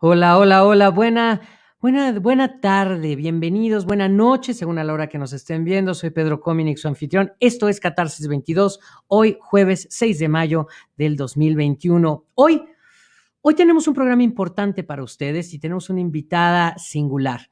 Hola, hola, hola, buena, buena, buena tarde, bienvenidos, buena noche, según a la hora que nos estén viendo. Soy Pedro Cominic, su anfitrión. Esto es Catarsis 22, hoy jueves 6 de mayo del 2021. Hoy, hoy tenemos un programa importante para ustedes y tenemos una invitada singular,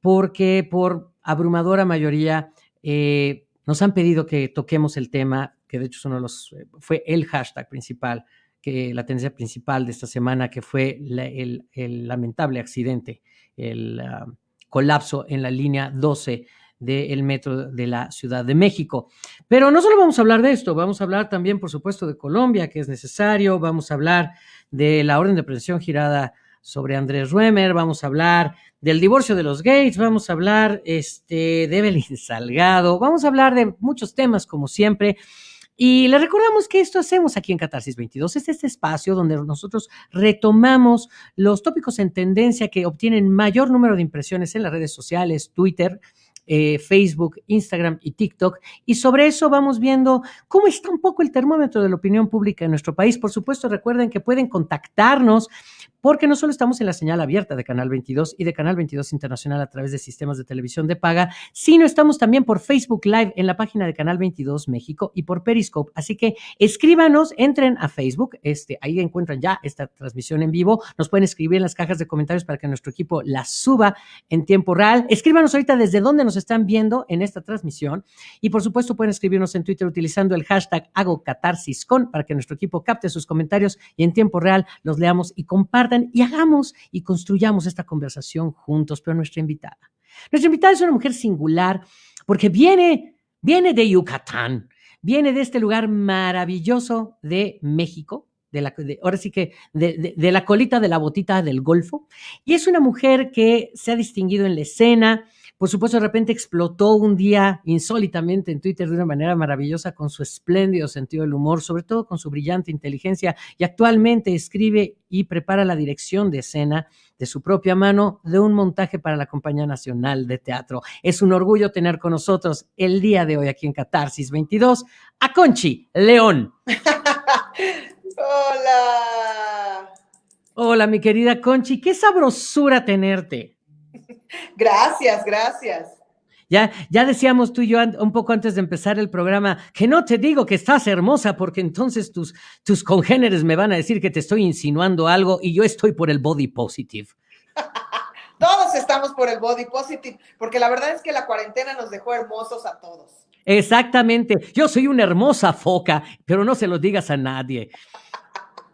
porque por abrumadora mayoría eh, nos han pedido que toquemos el tema, que de hecho uno de los, eh, fue el hashtag principal que la tendencia principal de esta semana, que fue el, lamentable accidente, el ah, colapso en la línea 12 del metro de la Ciudad de México. Pero no solo vamos a hablar de esto, vamos a hablar también, por supuesto, de Colombia, que es necesario, vamos a hablar de la orden de presión girada sobre Andrés Ruemer, vamos a hablar del divorcio de los Gates, vamos a hablar este, de Evelyn Salgado, vamos a hablar de muchos temas, como siempre. Y le recordamos que esto hacemos aquí en Catarsis 22. Es este espacio donde nosotros retomamos los tópicos en tendencia que obtienen mayor número de impresiones en las redes sociales, Twitter, eh, Facebook, Instagram y TikTok. Y sobre eso vamos viendo cómo está un poco el termómetro de la opinión pública en nuestro país. Por supuesto, recuerden que pueden contactarnos porque no solo estamos en la señal abierta de Canal 22 y de Canal 22 Internacional a través de sistemas de televisión de paga, sino estamos también por Facebook Live en la página de Canal 22 México y por Periscope. Así que escríbanos, entren a Facebook, este, ahí encuentran ya esta transmisión en vivo. Nos pueden escribir en las cajas de comentarios para que nuestro equipo la suba en tiempo real. Escríbanos ahorita desde dónde nos están viendo en esta transmisión y por supuesto pueden escribirnos en Twitter utilizando el hashtag hago catarsis con para que nuestro equipo capte sus comentarios y en tiempo real los leamos y compartan y hagamos y construyamos esta conversación juntos, pero nuestra invitada. Nuestra invitada es una mujer singular porque viene, viene de Yucatán, viene de este lugar maravilloso de México, de la, ahora sí que de, la colita de la botita del Golfo, y es una mujer que se ha distinguido en la escena, por supuesto, de repente explotó un día insólitamente en Twitter de una manera maravillosa con su espléndido sentido del humor, sobre todo con su brillante inteligencia, y actualmente escribe y prepara la dirección de escena de su propia mano de un montaje para la Compañía Nacional de Teatro. Es un orgullo tener con nosotros el día de hoy aquí en Catarsis 22 a Conchi León. Hola. Hola, mi querida Conchi, qué sabrosura tenerte. Gracias, gracias. Ya, ya decíamos tú y yo un poco antes de empezar el programa que no te digo que estás hermosa porque entonces tus, tus congéneres me van a decir que te estoy insinuando algo y yo estoy por el body positive. todos estamos por el body positive porque la verdad es que la cuarentena nos dejó hermosos a todos. Exactamente. Yo soy una hermosa foca, pero no se lo digas a nadie.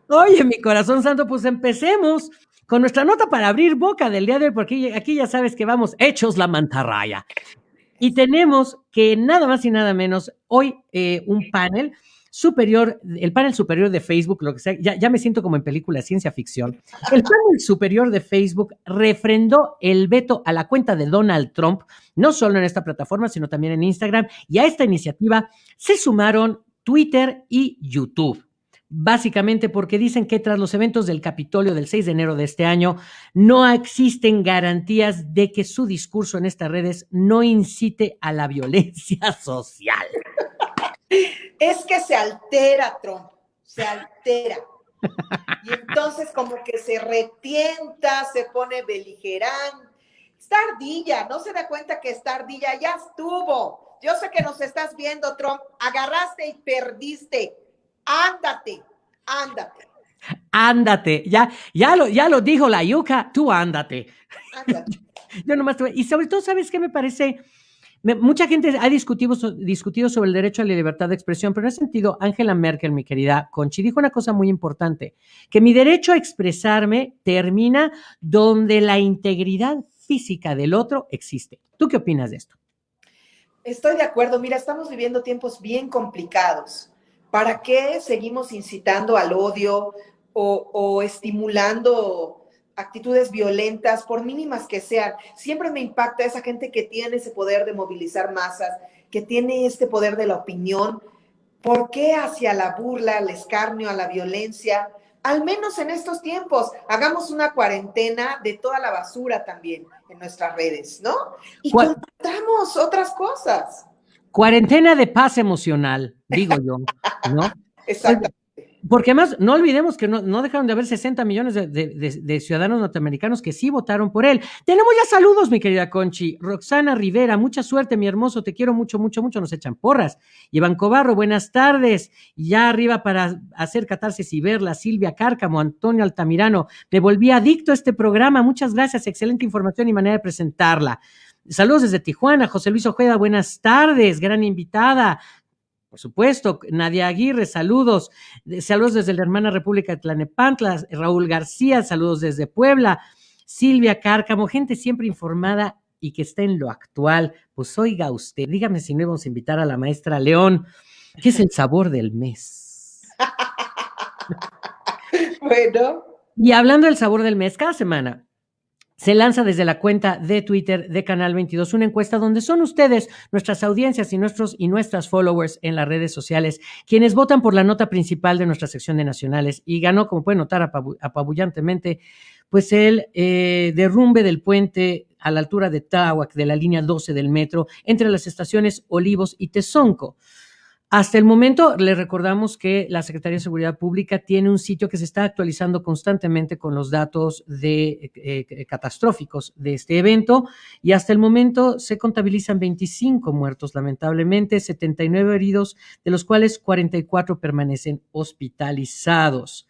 Oye, mi corazón santo, pues empecemos con nuestra nota para abrir boca del día de hoy, porque aquí ya sabes que vamos hechos la mantarraya. Y tenemos que nada más y nada menos hoy eh, un panel superior, el panel superior de Facebook, lo que sea, ya, ya, me siento como en película de ciencia ficción. El panel superior de Facebook refrendó el veto a la cuenta de Donald Trump, no solo en esta plataforma, sino también en Instagram, y a esta iniciativa se sumaron Twitter y YouTube básicamente porque dicen que tras los eventos del Capitolio del 6 de enero de este año, no existen garantías de que su discurso en estas redes no incite a la violencia social. Es que se altera, Trump, se altera. Y entonces como que se retienta, se pone beligerante. Está ardilla, no se da cuenta que está ardilla, ya estuvo. Yo sé que nos estás viendo, Trump. Agarraste y perdiste ándate, ándate. Ándate, ya, ya, lo, ya lo dijo la yuca, tú ándate. ándate. Yo nomás y sobre todo, ¿sabes qué me parece? mucha gente ha discutido, discutido sobre el derecho a la libertad de expresión, pero en ese sentido, Angela Merkel, mi querida Conchi, dijo una cosa muy importante, que mi derecho a expresarme termina donde la integridad física del otro existe. ¿Tú qué opinas de esto? Estoy de acuerdo. Mira, estamos viviendo tiempos bien complicados. ¿Para qué seguimos incitando al odio o, estimulando actitudes violentas, por mínimas que sean? Siempre me impacta esa gente que tiene ese poder de movilizar masas, que tiene este poder de la opinión. ¿Por qué hacia la burla, al escarnio, a la violencia? Al menos en estos tiempos, hagamos una cuarentena de toda la basura también en nuestras redes, ¿no? Y contamos otras cosas. Cuarentena de paz emocional, digo yo, ¿no? Exacto. Porque además, no olvidemos que no, no dejaron de haber 60 millones de, de, de, ciudadanos norteamericanos que sí votaron por él. Tenemos ya saludos, mi querida Conchi. Roxana Rivera, mucha suerte, mi hermoso, te quiero mucho, mucho, mucho, nos echan porras. Iván Cobarro, buenas tardes. Ya arriba para hacer catarsis y verla, Silvia Cárcamo, Antonio Altamirano. Me volví adicto a este programa, muchas gracias, excelente información y manera de presentarla. Saludos desde Tijuana, José Luis Ojeda, buenas tardes, gran invitada. Por supuesto, Nadia Aguirre, saludos. Saludos desde la hermana República de Tlanepantla. Raúl García, saludos desde Puebla. Silvia Cárcamo, gente siempre informada y que está en lo actual. Pues oiga usted, dígame si no íbamos a invitar a la maestra León. ¿Qué es el sabor del mes? bueno. Y hablando del sabor del mes, cada semana se lanza desde la cuenta de Twitter de Canal 22 una encuesta donde son ustedes, nuestras audiencias y nuestros y nuestras followers en las redes sociales, quienes votan por la nota principal de nuestra sección de nacionales y ganó, como pueden notar apabullantemente, pues el eh, derrumbe del puente a la altura de Tláhuac de la línea 12 del metro entre las estaciones Olivos y Tezonco. Hasta el momento, le recordamos que la Secretaría de Seguridad Pública tiene un sitio que se está actualizando constantemente con los datos eh, eh, catastróficos de este evento y hasta el momento se contabilizan 25 muertos, lamentablemente, 79 heridos, de los cuales 44 permanecen hospitalizados.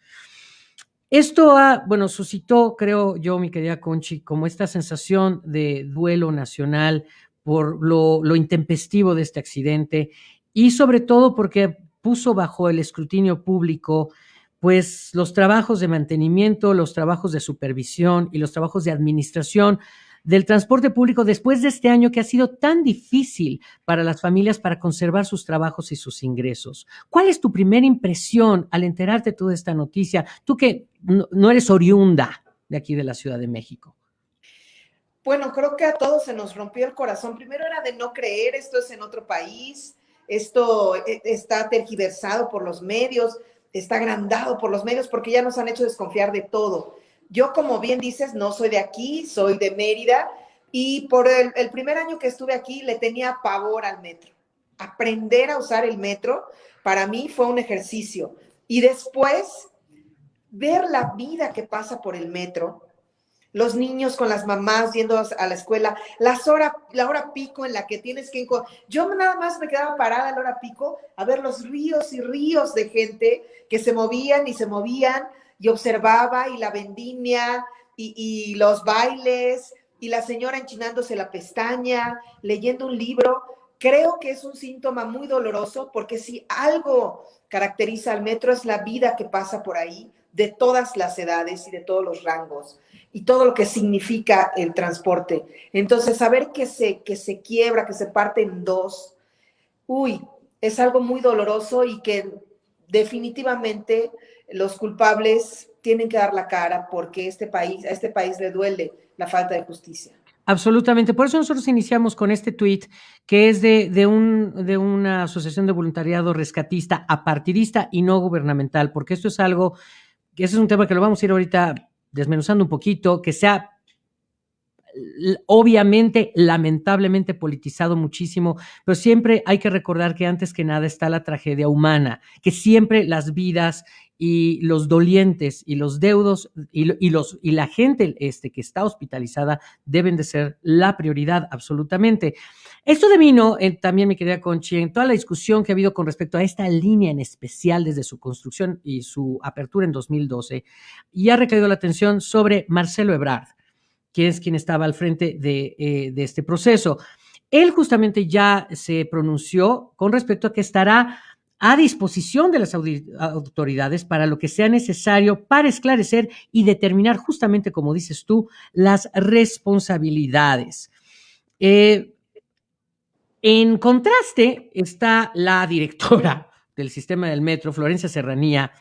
Esto ha, bueno, suscitó, creo yo, mi querida Conchi, como esta sensación de duelo nacional por lo, lo intempestivo de este accidente y sobre todo porque puso bajo el escrutinio público pues los trabajos de mantenimiento, los trabajos de supervisión y los trabajos de administración del transporte público después de este año que ha sido tan difícil para las familias para conservar sus trabajos y sus ingresos. ¿Cuál es tu primera impresión al enterarte de toda esta noticia? Tú que no eres oriunda de aquí de la Ciudad de México. Bueno, creo que a todos se nos rompió el corazón. Primero era de no creer, esto es en otro país, esto eh, está tergiversado por los medios, está agrandado por los medios porque ya nos han hecho desconfiar de todo. Yo, como bien dices, no soy de aquí, soy de Mérida y por el, primer año que estuve aquí le tenía pavor al metro. Aprender a usar el metro para mí fue un ejercicio. Y después, ver la vida que pasa por el metro, los niños con las mamás yendo a la escuela, las hora, la hora pico en la que tienes que... Yo nada más me quedaba parada la hora pico a ver los ríos y ríos de gente que se movían y se movían y observaba y la vendimia y, y los bailes y la señora enchinándose la pestaña, leyendo un libro. Creo que es un síntoma muy doloroso porque si algo caracteriza al metro es la vida que pasa por ahí de todas las edades y de todos los rangos y todo lo que significa el transporte. Entonces, saber que se, que se quiebra, que se parte en dos, uy, es algo muy doloroso y que definitivamente los culpables tienen que dar la cara porque este país, a este país le duele la falta de justicia. Absolutamente. Por eso nosotros iniciamos con este tuit que es de, de, un, de una asociación de voluntariado rescatista, apartidista y no gubernamental, porque esto es algo, ese es un tema que lo vamos a ir ahorita desmenuzando un poquito, que sea obviamente, lamentablemente politizado muchísimo, pero siempre hay que recordar que antes que nada está la tragedia humana, que siempre las vidas y los dolientes y los deudos y, los, y la gente este, que está hospitalizada deben de ser la prioridad absolutamente. Esto devino eh, también, mi querida Conchi, en toda la discusión que ha habido con respecto a esta línea en especial desde su construcción y su apertura en 2012, y ha recaído la atención sobre Marcelo Ebrard, que es quien estaba al frente de, eh, de este proceso. Él justamente ya se pronunció con respecto a que estará a disposición de las autoridades para lo que sea necesario para esclarecer y determinar justamente, como dices tú, las responsabilidades. Eh, en contraste está la directora del sistema del metro, Florencia Serranía,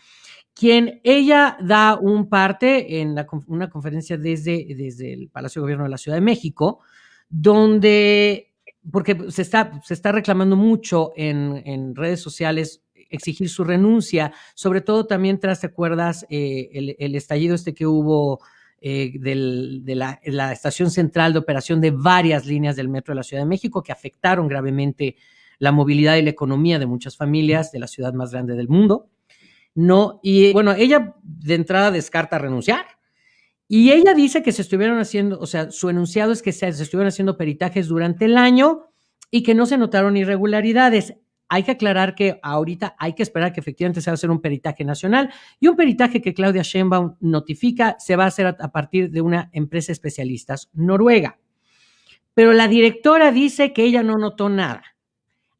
quien ella da un parte en una conferencia desde, desde el Palacio de Gobierno de la Ciudad de México, donde, porque se está, se está reclamando mucho en, en redes sociales exigir su renuncia, sobre todo también tras, ¿te acuerdas? Eh, el, estallido este que hubo eh, de la, la, estación central de operación de varias líneas del metro de la Ciudad de México que afectaron gravemente la movilidad y la economía de muchas familias de la ciudad más grande del mundo. no, y bueno, ella de entrada descarta renunciar. Y ella dice que se estuvieron haciendo, o sea, su enunciado es que se, estuvieron haciendo peritajes durante el año y que no se notaron irregularidades. Hay que aclarar que ahorita hay que esperar que efectivamente se va a hacer un peritaje nacional y un peritaje que Claudia Sheinbaum notifica se va a hacer a, a partir de una empresa especialistas noruega. Pero la directora dice que ella no notó nada.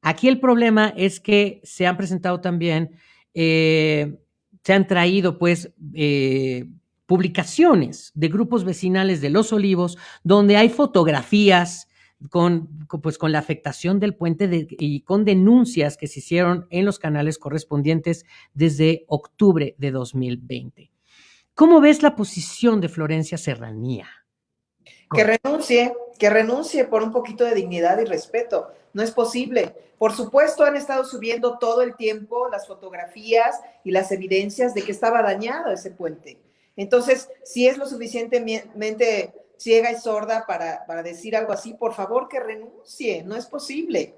Aquí el problema es que se han presentado también, eh, se han traído pues eh, publicaciones de grupos vecinales de Los Olivos donde hay fotografías con, pues, con la afectación del puente y con denuncias que se hicieron en los canales correspondientes desde octubre de 2020. ¿Cómo ves la posición de Florencia Serranía? Que renuncie, que renuncie por un poquito de dignidad y respeto. No es posible. Por supuesto, han estado subiendo todo el tiempo las fotografías y las evidencias de que estaba dañado ese puente. Entonces, si es lo suficientemente ciega y sorda para, para decir algo así, por favor que renuncie. No es posible.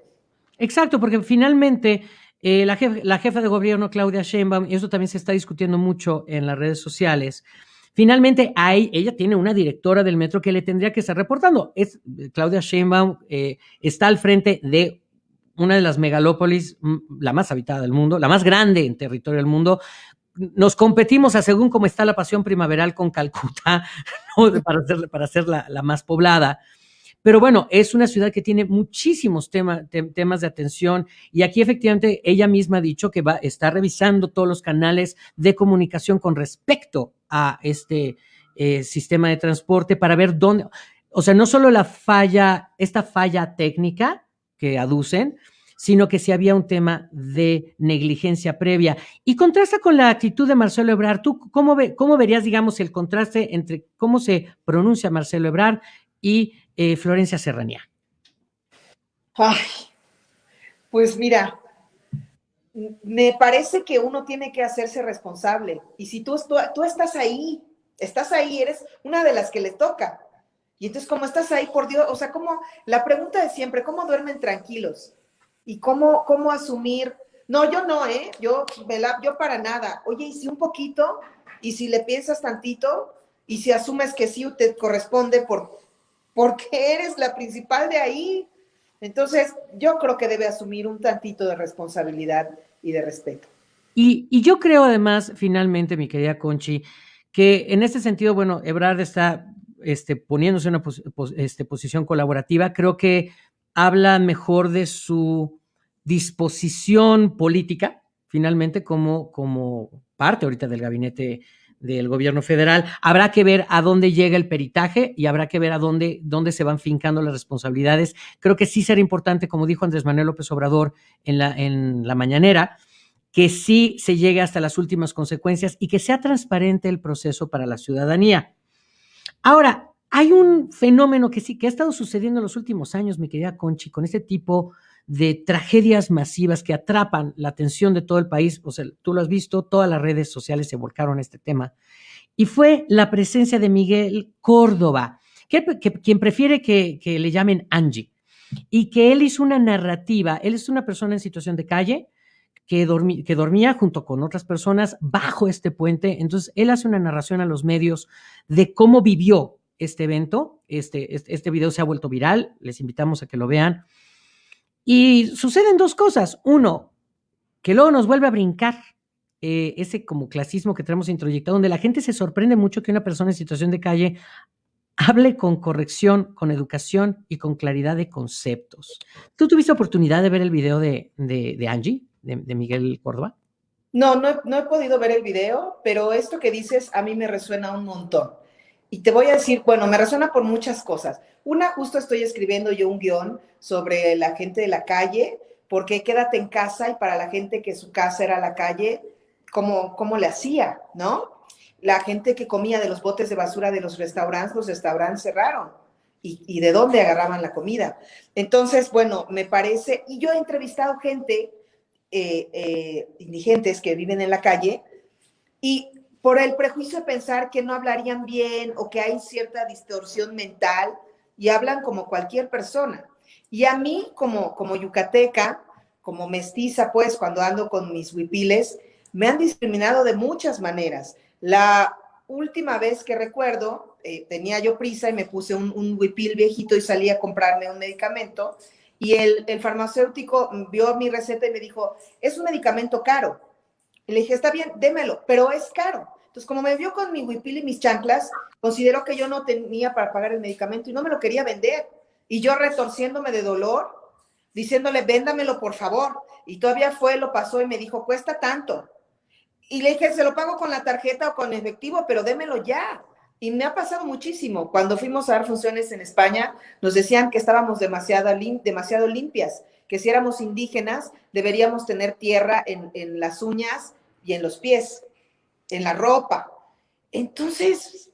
Exacto, porque finalmente eh, la, jefa, de gobierno, Claudia Sheinbaum, y eso también se está discutiendo mucho en las redes sociales, Finalmente, hay, ella tiene una directora del metro que le tendría que estar reportando. Claudia Sheinbaum, eh, está al frente de una de las megalópolis, mm, la más habitada del mundo, la más grande en territorio del mundo. Nos competimos a según cómo está la pasión primaveral con Calcuta, ¿no? para ser, para ser la, la más poblada. Pero bueno, es una ciudad que tiene muchísimos tema, te, temas de atención y aquí efectivamente ella misma ha dicho que va, está revisando todos los canales de comunicación con respecto a este eh, sistema de transporte para ver dónde, o sea, no solo la falla, esta falla técnica que aducen, sino que si había un tema de negligencia previa. Y contrasta con la actitud de Marcelo Ebrard. ¿Tú cómo, ve, cómo verías, digamos, el contraste entre cómo se pronuncia Marcelo Ebrard y eh, Florencia Serranía? Ay, pues mira, me parece que uno tiene que hacerse responsable. Y si tú, estás ahí, estás ahí, eres una de las que le toca. Y entonces, como estás ahí, por Dios, o sea, como la pregunta de siempre, ¿cómo duermen tranquilos? Y cómo, cómo asumir, no, yo no, ¿eh? Yo, yo para nada. Oye, y si un poquito, y si le piensas tantito, y si asumes que sí te corresponde por, porque eres la principal de ahí. Entonces, yo creo que debe asumir un tantito de responsabilidad y de respeto. Y, y yo creo además, finalmente, mi querida Conchi, que en este sentido, bueno, Ebrard está este, poniéndose en una este, posición colaborativa. Creo que habla mejor de su disposición política, finalmente, como, como parte ahorita del gabinete del gobierno federal. Habrá que ver a dónde llega el peritaje y habrá que ver a dónde, dónde se van fincando las responsabilidades. Creo que sí será importante, como dijo Andrés Manuel López Obrador en la, en la mañanera, que sí se llegue hasta las últimas consecuencias y que sea transparente el proceso para la ciudadanía. Ahora, hay un fenómeno que sí, que ha estado sucediendo en los últimos años, mi querida Conchi, con este tipo de tragedias masivas que atrapan la atención de todo el país. O sea, tú lo has visto, todas las redes sociales se volcaron a este tema. Y fue la presencia de Miguel Córdoba, que, quien prefiere que, le llamen Angie, y que él hizo una narrativa. Él es una persona en situación de calle que, que dormía junto con otras personas bajo este puente. Entonces, él hace una narración a los medios de cómo vivió este evento. Este, este, este video se ha vuelto viral. Les invitamos a que lo vean y suceden dos cosas. Uno, que luego nos vuelve a brincar eh, ese como clasismo que tenemos introyectado, donde la gente se sorprende mucho que una persona en situación de calle hable con corrección, con educación y con claridad de conceptos. ¿Tú tuviste oportunidad de ver el video de, de, Angie, de, de, Miguel Córdoba? No, no, no he podido ver el video, pero esto que dices a mí me resuena un montón. Y te voy a decir, bueno, me resuena por muchas cosas. Una, justo estoy escribiendo yo un guion sobre la gente de la calle, porque quédate en casa y para la gente que su casa era la calle, ¿cómo, cómo le hacía, no? La gente que comía de los botes de basura de los restaurantes, los restaurantes cerraron. ¿Y, de dónde agarraban la comida? Entonces, bueno, me parece, y yo he entrevistado gente, eh, eh, indigentes que viven en la calle, y por el prejuicio de pensar que no hablarían bien o que hay cierta distorsión mental y hablan como cualquier persona. Y a mí, como, como yucateca, como mestiza, pues, cuando ando con mis huipiles, me han discriminado de muchas maneras. La última vez que recuerdo, eh, tenía yo prisa y me puse un, un huipil viejito y salí a comprarme un medicamento y el, farmacéutico vio mi receta y me dijo, es un medicamento caro. Le dije, está bien, démelo, pero es caro. Entonces, como me vio con mi huipil y mis chanclas, consideró que yo no tenía para pagar el medicamento y no me lo quería vender. Y yo retorciéndome de dolor, diciéndole, véndamelo por favor. Y todavía fue, lo pasó y me dijo, cuesta tanto. Y le dije, se lo pago con la tarjeta o con efectivo, pero démelo ya. Y me ha pasado muchísimo. Cuando fuimos a dar funciones en España, nos decían que estábamos demasiado, limpias, que si éramos indígenas deberíamos tener tierra en las uñas y en los pies, en la ropa. Entonces,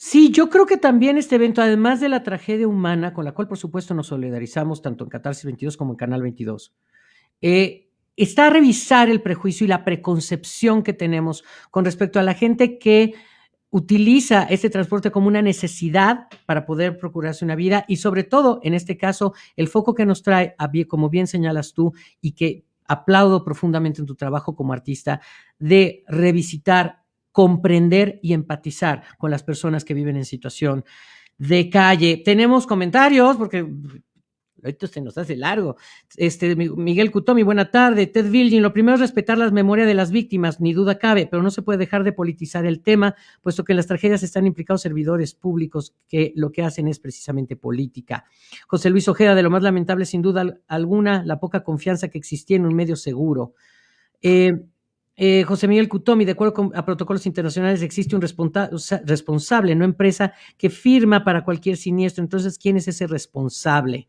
Sí, yo creo que también este evento, además de la tragedia humana, con la cual por supuesto nos solidarizamos tanto en Catarsis 22 como en Canal 22, eh, está a revisar el prejuicio y la preconcepción que tenemos con respecto a la gente que utiliza este transporte como una necesidad para poder procurarse una vida y sobre todo, en este caso, el foco que nos trae, como bien señalas tú, y que aplaudo profundamente en tu trabajo como artista, de revisitar comprender y empatizar con las personas que viven en situación de calle. Tenemos comentarios, porque esto se nos hace largo. Este, Miguel Cutomi, buena tarde. Ted Vilgin, lo primero es respetar las memorias de las víctimas, ni duda cabe, pero no se puede dejar de politizar el tema, puesto que en las tragedias están implicados servidores públicos que lo que hacen es precisamente política. José Luis Ojeda, de lo más lamentable, sin duda alguna, la poca confianza que existía en un medio seguro. Eh, eh, José Miguel Cutomi, de acuerdo con, a protocolos internacionales, existe un responsable, no empresa, que firma para cualquier siniestro. Entonces, ¿quién es ese responsable?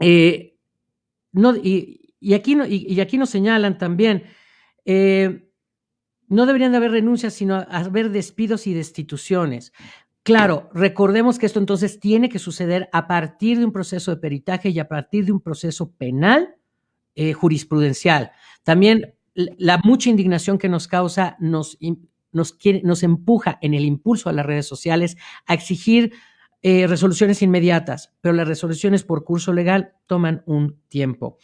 Eh, y, aquí no, nos señalan también, eh, no deberían de haber renuncias, sino haber despidos y destituciones. Claro, recordemos que esto entonces tiene que suceder a partir de un proceso de peritaje y a partir de un proceso penal jurisprudencial. También la mucha indignación que nos causa nos empuja en el impulso a las redes sociales a exigir eh, resoluciones inmediatas, pero las resoluciones por curso legal toman un tiempo.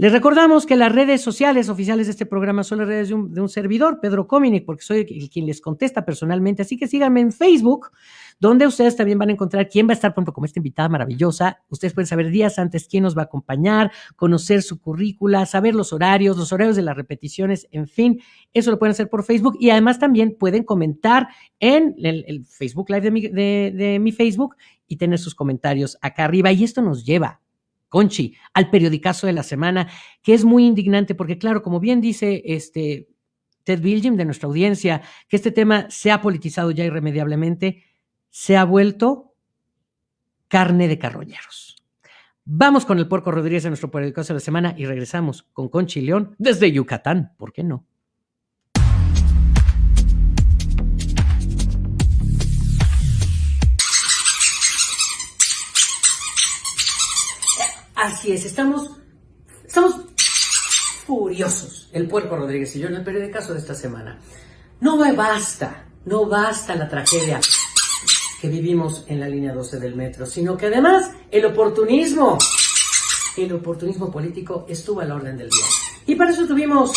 Les recordamos que las redes sociales oficiales de este programa son las redes de un, servidor, Pedro Cominic, porque soy el, quien les contesta personalmente. Así que síganme en Facebook, donde ustedes también van a encontrar quién va a estar, por ejemplo, como esta invitada maravillosa. Ustedes pueden saber días antes quién nos va a acompañar, conocer su currícula, saber los horarios, los horarios de las repeticiones, en fin, eso lo pueden hacer por Facebook y además también pueden comentar en el, Facebook Live de de mi Facebook y tener sus comentarios acá arriba. Y esto nos lleva Conchi, al periodicazo de la semana, que es muy indignante porque, claro, como bien dice este Ted Bilgim de nuestra audiencia, que este tema se ha politizado ya irremediablemente, se ha vuelto carne de carroñeros. Vamos con el Porco Rodríguez de nuestro periodicazo de la semana y regresamos con Conchi León desde Yucatán, ¿por qué no? Así es, estamos, estamos furiosos, el puerco Rodríguez y yo, en el periódico de esta semana. No basta, no basta la tragedia que vivimos en la línea 12 del metro, sino que además el oportunismo, el oportunismo político estuvo a la orden del día. Y para eso tuvimos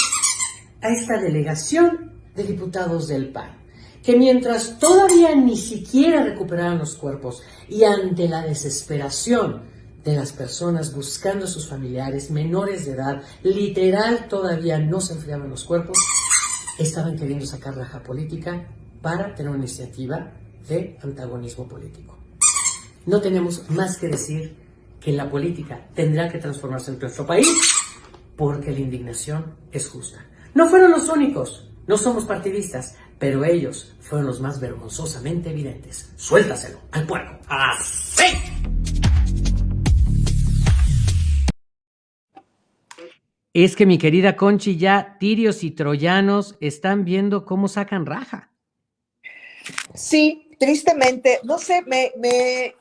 a esta delegación de diputados del PAN, que mientras todavía ni siquiera recuperaban los cuerpos y ante la desesperación de las personas buscando a sus familiares menores de edad, literal todavía no se enfriaban los cuerpos, estaban queriendo sacar raja política para tener una iniciativa de antagonismo político. No tenemos más que decir que la política tendrá que transformarse en nuestro país porque la indignación es justa. No fueron los únicos, no somos partidistas, pero ellos fueron los más vergonzosamente evidentes. Suéltaselo al puerco. ¡Así! Es que mi querida Conchi, ya tirios y troyanos están viendo cómo sacan raja. Sí, tristemente, no sé, me, me,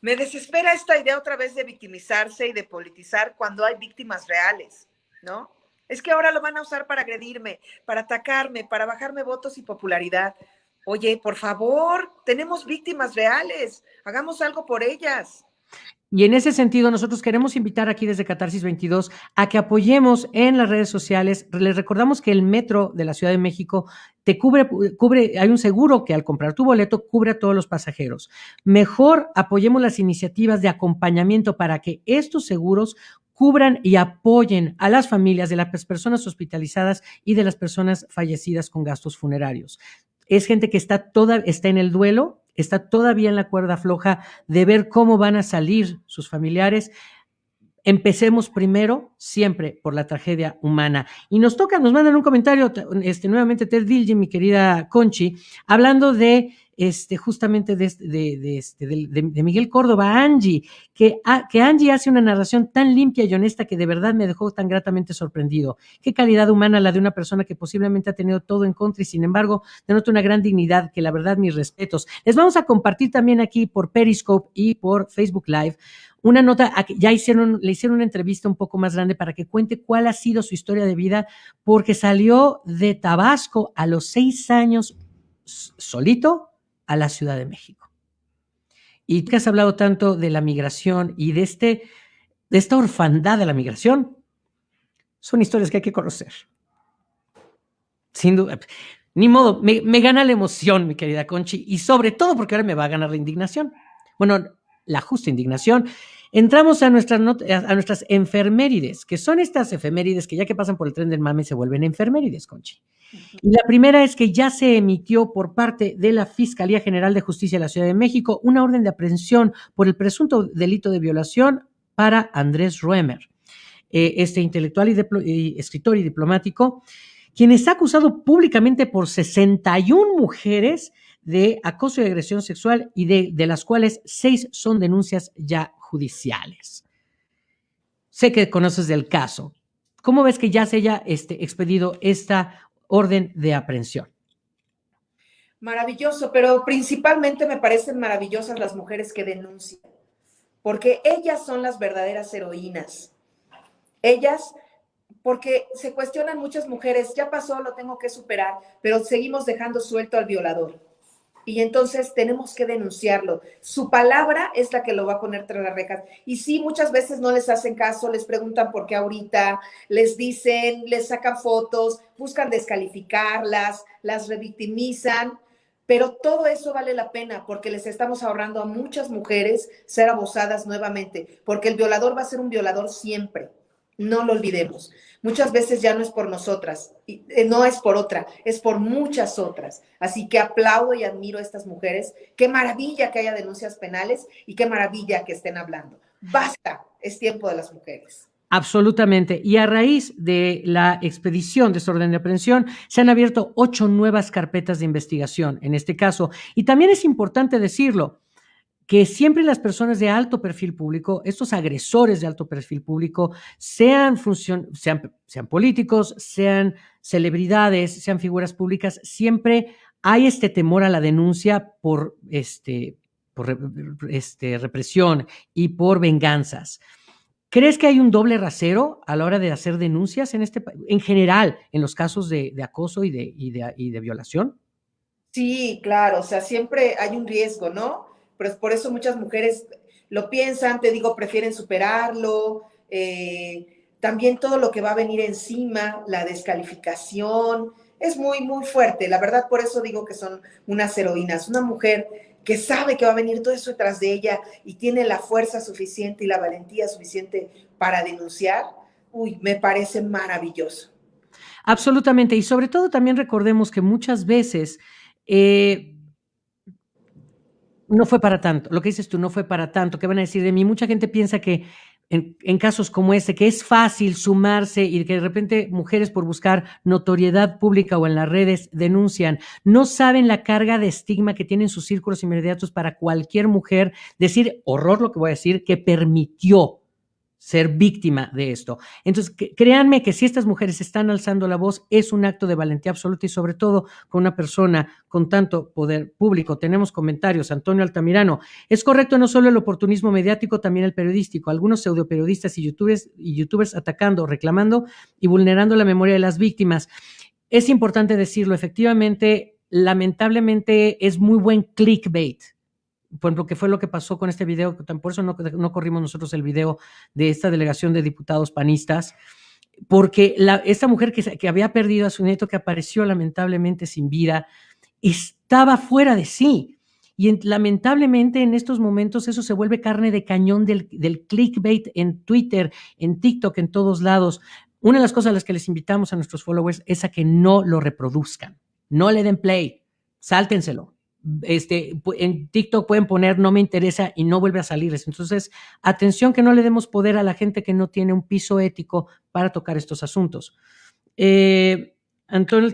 me desespera esta idea otra vez de victimizarse y de politizar cuando hay víctimas reales, ¿no? Es que ahora lo van a usar para agredirme, para atacarme, para bajarme votos y popularidad. Oye, por favor, tenemos víctimas reales, hagamos algo por ellas. Y en ese sentido, nosotros queremos invitar aquí desde Catarsis 22 a que apoyemos en las redes sociales. Les recordamos que el metro de la Ciudad de México te cubre, cubre, hay un seguro que al comprar tu boleto cubre a todos los pasajeros. Mejor apoyemos las iniciativas de acompañamiento para que estos seguros cubran y apoyen a las familias de las personas hospitalizadas y de las personas fallecidas con gastos funerarios. Es gente que está toda, está en el duelo, está todavía en la cuerda floja de ver cómo van a salir sus familiares. Empecemos primero siempre por la tragedia humana. Y nos toca, nos mandan un comentario, este, nuevamente Ted Dilge, mi querida Conchi, hablando de este, justamente de, de, este, de, Miguel Córdoba, Angie, que, que Angie hace una narración tan limpia y honesta que de verdad me dejó tan gratamente sorprendido. Qué calidad humana la de una persona que posiblemente ha tenido todo en contra y sin embargo denota una gran dignidad, que la verdad mis respetos. Les vamos a compartir también aquí por Periscope y por Facebook Live una nota, ya hicieron, le hicieron una entrevista un poco más grande para que cuente cuál ha sido su historia de vida, porque salió de Tabasco a los seis años solito a la Ciudad de México. Y que has hablado tanto de la migración y de, este, de esta orfandad de la migración, son historias que hay que conocer. Sin duda, ni modo, me, me gana la emoción, mi querida Conchi, y sobre todo porque ahora me va a ganar la indignación. Bueno, la justa indignación Entramos a nuestras, a nuestras enfermérides, que son estas efemérides que ya que pasan por el tren del mame se vuelven enfermérides, Conchi. Y la primera es que ya se emitió por parte de la Fiscalía General de Justicia de la Ciudad de México una orden de aprehensión por el presunto delito de violación para Andrés Ruemer, eh, este intelectual y, escritor y diplomático, quien está acusado públicamente por 61 mujeres de acoso y agresión sexual y de, de las cuales seis son denuncias ya judiciales. Sé que conoces del caso. ¿Cómo ves que ya se haya este, expedido esta orden de aprehensión? Maravilloso, pero principalmente me parecen maravillosas las mujeres que denuncian, porque ellas son las verdaderas heroínas. Ellas, porque se cuestionan muchas mujeres, ya pasó, lo tengo que superar, pero seguimos dejando suelto al violador y entonces tenemos que denunciarlo. Su palabra es la que lo va a poner tras las rejas. Y sí, muchas veces no les hacen caso, les preguntan por qué ahorita, les dicen, les sacan fotos, buscan descalificarlas, las revictimizan, pero todo eso vale la pena porque les estamos ahorrando a muchas mujeres ser abusadas nuevamente, porque el violador va a ser un violador siempre. No lo olvidemos. Muchas veces ya no es por nosotras, eh, no es por otra, es por muchas otras. Así que aplaudo y admiro a estas mujeres. Qué maravilla que haya denuncias penales y qué maravilla que estén hablando. Basta, es tiempo de las mujeres. Absolutamente. Y a raíz de la expedición de orden de aprehensión, se han abierto ocho nuevas carpetas de investigación en este caso. Y también es importante decirlo, que siempre las personas de alto perfil público, estos agresores de alto perfil público, sean, sean, sean políticos, sean celebridades, sean figuras públicas, siempre hay este temor a la denuncia por, este, por este, represión y por venganzas. ¿Crees que hay un doble rasero a la hora de hacer denuncias en este en general en los casos de, acoso y de, y de, y de violación? Sí, claro, o sea, siempre hay un riesgo, ¿no? Pero por eso muchas mujeres lo piensan, te digo, prefieren superarlo, eh, también todo lo que va a venir encima, la descalificación, es muy, muy fuerte. La verdad, por eso digo que son unas heroínas. Una mujer que sabe que va a venir todo eso detrás de ella y tiene la fuerza suficiente y la valentía suficiente para denunciar, uy, me parece maravilloso. Absolutamente. Y sobre todo también recordemos que muchas veces eh, no fue para tanto. Lo que dices tú no fue para tanto. ¿Qué van a decir de mí? Mucha gente piensa que en, casos como este, que es fácil sumarse y que de repente mujeres por buscar notoriedad pública o en las redes denuncian, no saben la carga de estigma que tienen sus círculos inmediatos para cualquier mujer decir, horror lo que voy a decir, que permitió ser víctima de esto. Entonces, créanme que si estas mujeres están alzando la voz, es un acto de valentía absoluta y sobre todo con una persona con tanto poder público. Tenemos comentarios, Antonio Altamirano. Es correcto no solo el oportunismo mediático, también el periodístico. Algunos pseudoperiodistas y youtubers, y youtubers atacando, reclamando y vulnerando la memoria de las víctimas. Es importante decirlo, efectivamente, lamentablemente es muy buen clickbait por ejemplo, que fue lo que pasó con este video, por eso no, corrimos nosotros el video de esta delegación de diputados panistas, porque esta mujer que, que había perdido a su nieto, que apareció lamentablemente sin vida, estaba fuera de sí. Y lamentablemente en estos momentos eso se vuelve carne de cañón del, del, clickbait en Twitter, en TikTok, en todos lados. Una de las cosas a las que les invitamos a nuestros followers es a que no lo reproduzcan, no le den play, sáltenselo. Este, en TikTok pueden poner no me interesa y no vuelve a salirles. Entonces, atención que no le demos poder a la gente que no tiene un piso ético para tocar estos asuntos. Eh, Antonio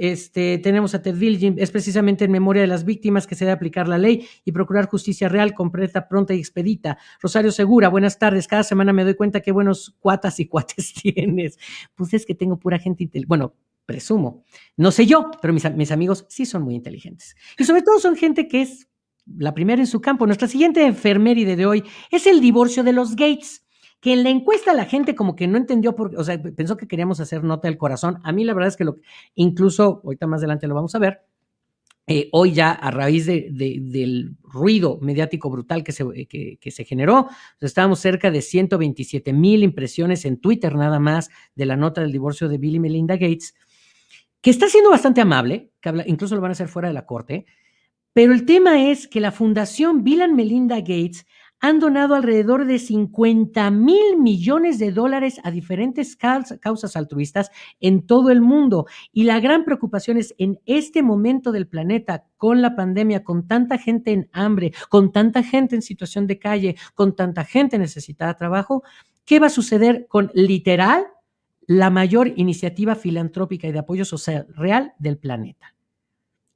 este, tenemos a Ted Jim, es precisamente en memoria de las víctimas que se debe aplicar la ley y procurar justicia real, completa, pronta y expedita. Rosario Segura, buenas tardes. Cada semana me doy cuenta qué buenos cuatas y cuates tienes. Pues es que tengo pura gente. Bueno, presumo. No sé yo, pero mis, amigos sí son muy inteligentes. Y sobre todo son gente que es la primera en su campo. Nuestra siguiente enfermeride de hoy es el divorcio de los Gates que en la encuesta la gente como que no entendió, por, o sea, pensó que queríamos hacer nota del corazón. A mí la verdad es que lo, incluso, ahorita más adelante lo vamos a ver, eh, hoy ya a raíz de, del ruido mediático brutal que se, que, que se generó, estábamos cerca de 127 mil impresiones en Twitter nada más de la nota del divorcio de Bill y Melinda Gates, que está siendo bastante amable, que incluso lo van a hacer fuera de la corte, pero el tema es que la fundación Bill and Melinda Gates han donado alrededor de 50 mil millones de dólares a diferentes causas altruistas en todo el mundo. Y la gran preocupación es en este momento del planeta, con la pandemia, con tanta gente en hambre, con tanta gente en situación de calle, con tanta gente necesitada de trabajo, ¿qué va a suceder con literal la mayor iniciativa filantrópica y de apoyo social real del planeta?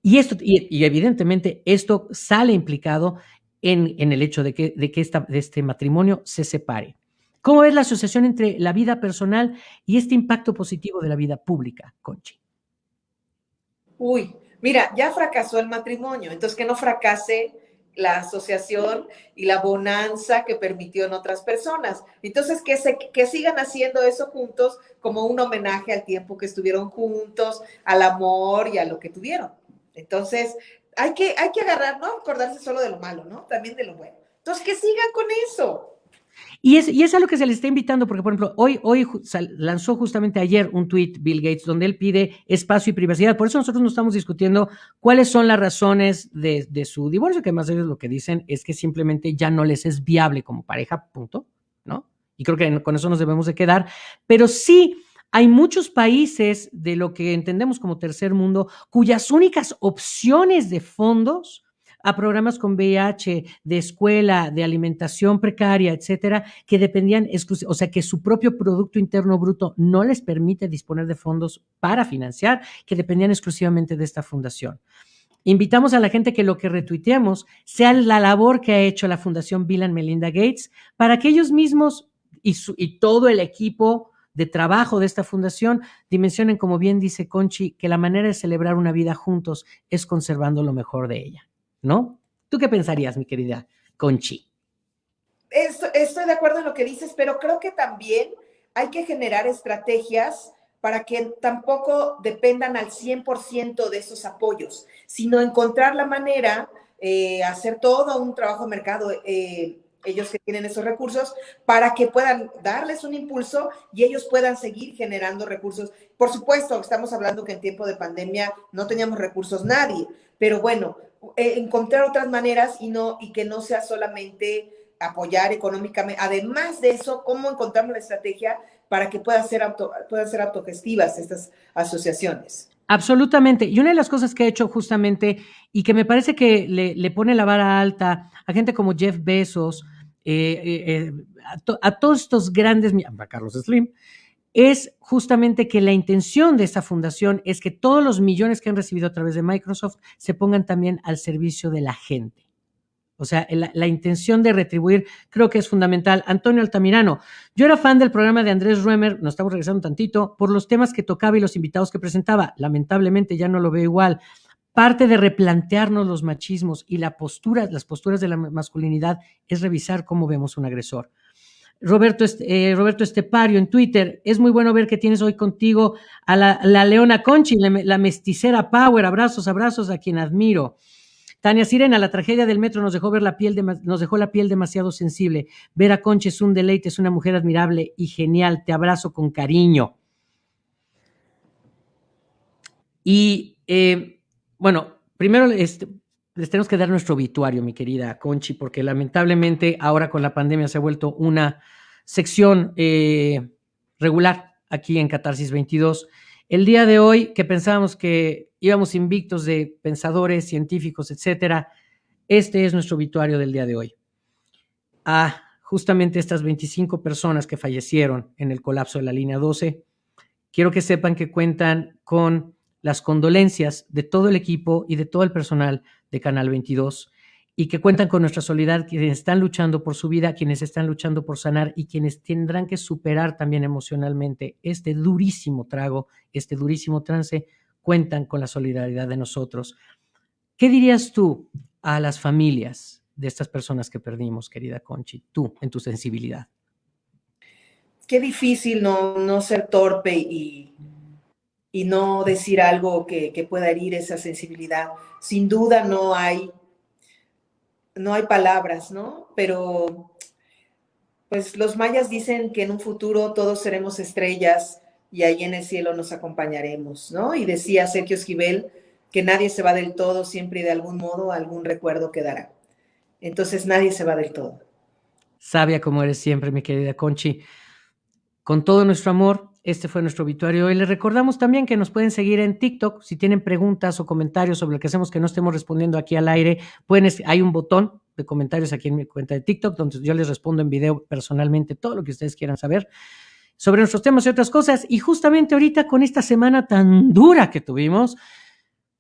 Y, esto, y, evidentemente esto sale implicado en, el hecho de que, de que este matrimonio se separe. ¿Cómo es la asociación entre la vida personal y este impacto positivo de la vida pública, Conchi? Uy, mira, ya fracasó el matrimonio, entonces que no fracase la asociación y la bonanza que permitió en otras personas. Entonces, que, se, que sigan haciendo eso juntos como un homenaje al tiempo que estuvieron juntos, al amor y a lo que tuvieron. Entonces, hay que, hay que agarrar, no acordarse solo de lo malo, ¿no? También de lo bueno. Entonces, que sigan con eso. Y es, y es a lo que se le está invitando, porque, por ejemplo, hoy, hoy lanzó justamente ayer un tweet Bill Gates donde él pide espacio y privacidad. Por eso nosotros no estamos discutiendo cuáles son las razones de, de su divorcio, que más ellos lo que dicen es que simplemente ya no les es viable como pareja, punto, ¿no? Y creo que con eso nos debemos de quedar. Pero sí hay muchos países de lo que entendemos como tercer mundo cuyas únicas opciones de fondos a programas con VIH, de escuela, de alimentación precaria, etcétera, que dependían, o sea, que su propio Producto Interno Bruto no les permite disponer de fondos para financiar, que dependían exclusivamente de esta fundación. Invitamos a la gente que lo que retuiteemos sea la labor que ha hecho la Fundación Bill and Melinda Gates para que ellos mismos y, y todo el equipo de trabajo de esta fundación dimensionen, como bien dice Conchi, que la manera de celebrar una vida juntos es conservando lo mejor de ella, ¿no? ¿Tú qué pensarías, mi querida Conchi? Estoy, de acuerdo en lo que dices, pero creo que también hay que generar estrategias para que tampoco dependan al 100% de esos apoyos, sino encontrar la manera, eh, hacer todo un trabajo de mercado, eh, ellos que tienen esos recursos, para que puedan darles un impulso y ellos puedan seguir generando recursos. Por supuesto, estamos hablando que en tiempo de pandemia no teníamos recursos nadie, pero bueno, eh, encontrar otras maneras y, no, y que no sea solamente apoyar económicamente. Además de eso, ¿cómo encontramos la estrategia para que puedan ser, auto, puedan ser autogestivas estas asociaciones? Absolutamente. Y una de las cosas que he hecho justamente y que me parece que le, le pone la vara alta a gente como Jeff Bezos, eh, eh, eh, a, todos estos grandes, a Carlos Slim, es justamente que la intención de esta fundación es que todos los millones que han recibido a través de Microsoft se pongan también al servicio de la gente. O sea, la, intención de retribuir creo que es fundamental. Antonio Altamirano, yo era fan del programa de Andrés Ruemer, nos estamos regresando un tantito, por los temas que tocaba y los invitados que presentaba. Lamentablemente ya no lo veo igual parte de replantearnos los machismos y la postura, las posturas de la masculinidad es revisar cómo vemos un agresor. Roberto, eh, Roberto Estepario en Twitter, es muy bueno ver que tienes hoy contigo a la, Leona Conchi, la, la, mesticera Power, abrazos, abrazos a quien admiro. Tania Sirena, la tragedia del metro nos dejó ver la piel, nos dejó la piel demasiado sensible. Ver a Concha es un deleite, es una mujer admirable y genial. Te abrazo con cariño. Y eh, bueno, primero este, les tenemos que dar nuestro obituario, mi querida Conchi, porque lamentablemente ahora con la pandemia se ha vuelto una sección eh, regular aquí en Catarsis 22. El día de hoy, que pensábamos que íbamos invictos de pensadores, científicos, etcétera, este es nuestro obituario del día de hoy. A justamente estas 25 personas que fallecieron en el colapso de la línea 12, quiero que sepan que cuentan con las condolencias de todo el equipo y de todo el personal de Canal 22 y que cuentan con nuestra solidaridad, quienes están luchando por su vida, quienes están luchando por sanar y quienes tendrán que superar también emocionalmente este durísimo trago, este durísimo trance, cuentan con la solidaridad de nosotros. ¿Qué dirías tú a las familias de estas personas que perdimos, querida Conchi, tú en tu sensibilidad? Qué difícil no, no ser torpe y y no decir algo que, pueda herir esa sensibilidad. Sin duda no hay, no hay palabras, ¿no? Pero pues los mayas dicen que en un futuro todos seremos estrellas y ahí en el cielo nos acompañaremos, ¿no? Y decía Sergio Esquivel que nadie se va del todo, siempre y de algún modo algún recuerdo quedará. Entonces nadie se va del todo. Sabia como eres siempre, mi querida Conchi. Con todo nuestro amor, este fue nuestro obituario. Y les recordamos también que nos pueden seguir en TikTok. Si tienen preguntas o comentarios sobre lo que hacemos que no estemos respondiendo aquí al aire, pueden, hay un botón de comentarios aquí en mi cuenta de TikTok, donde yo les respondo en video personalmente todo lo que ustedes quieran saber sobre nuestros temas y otras cosas. Y justamente ahorita con esta semana tan dura que tuvimos,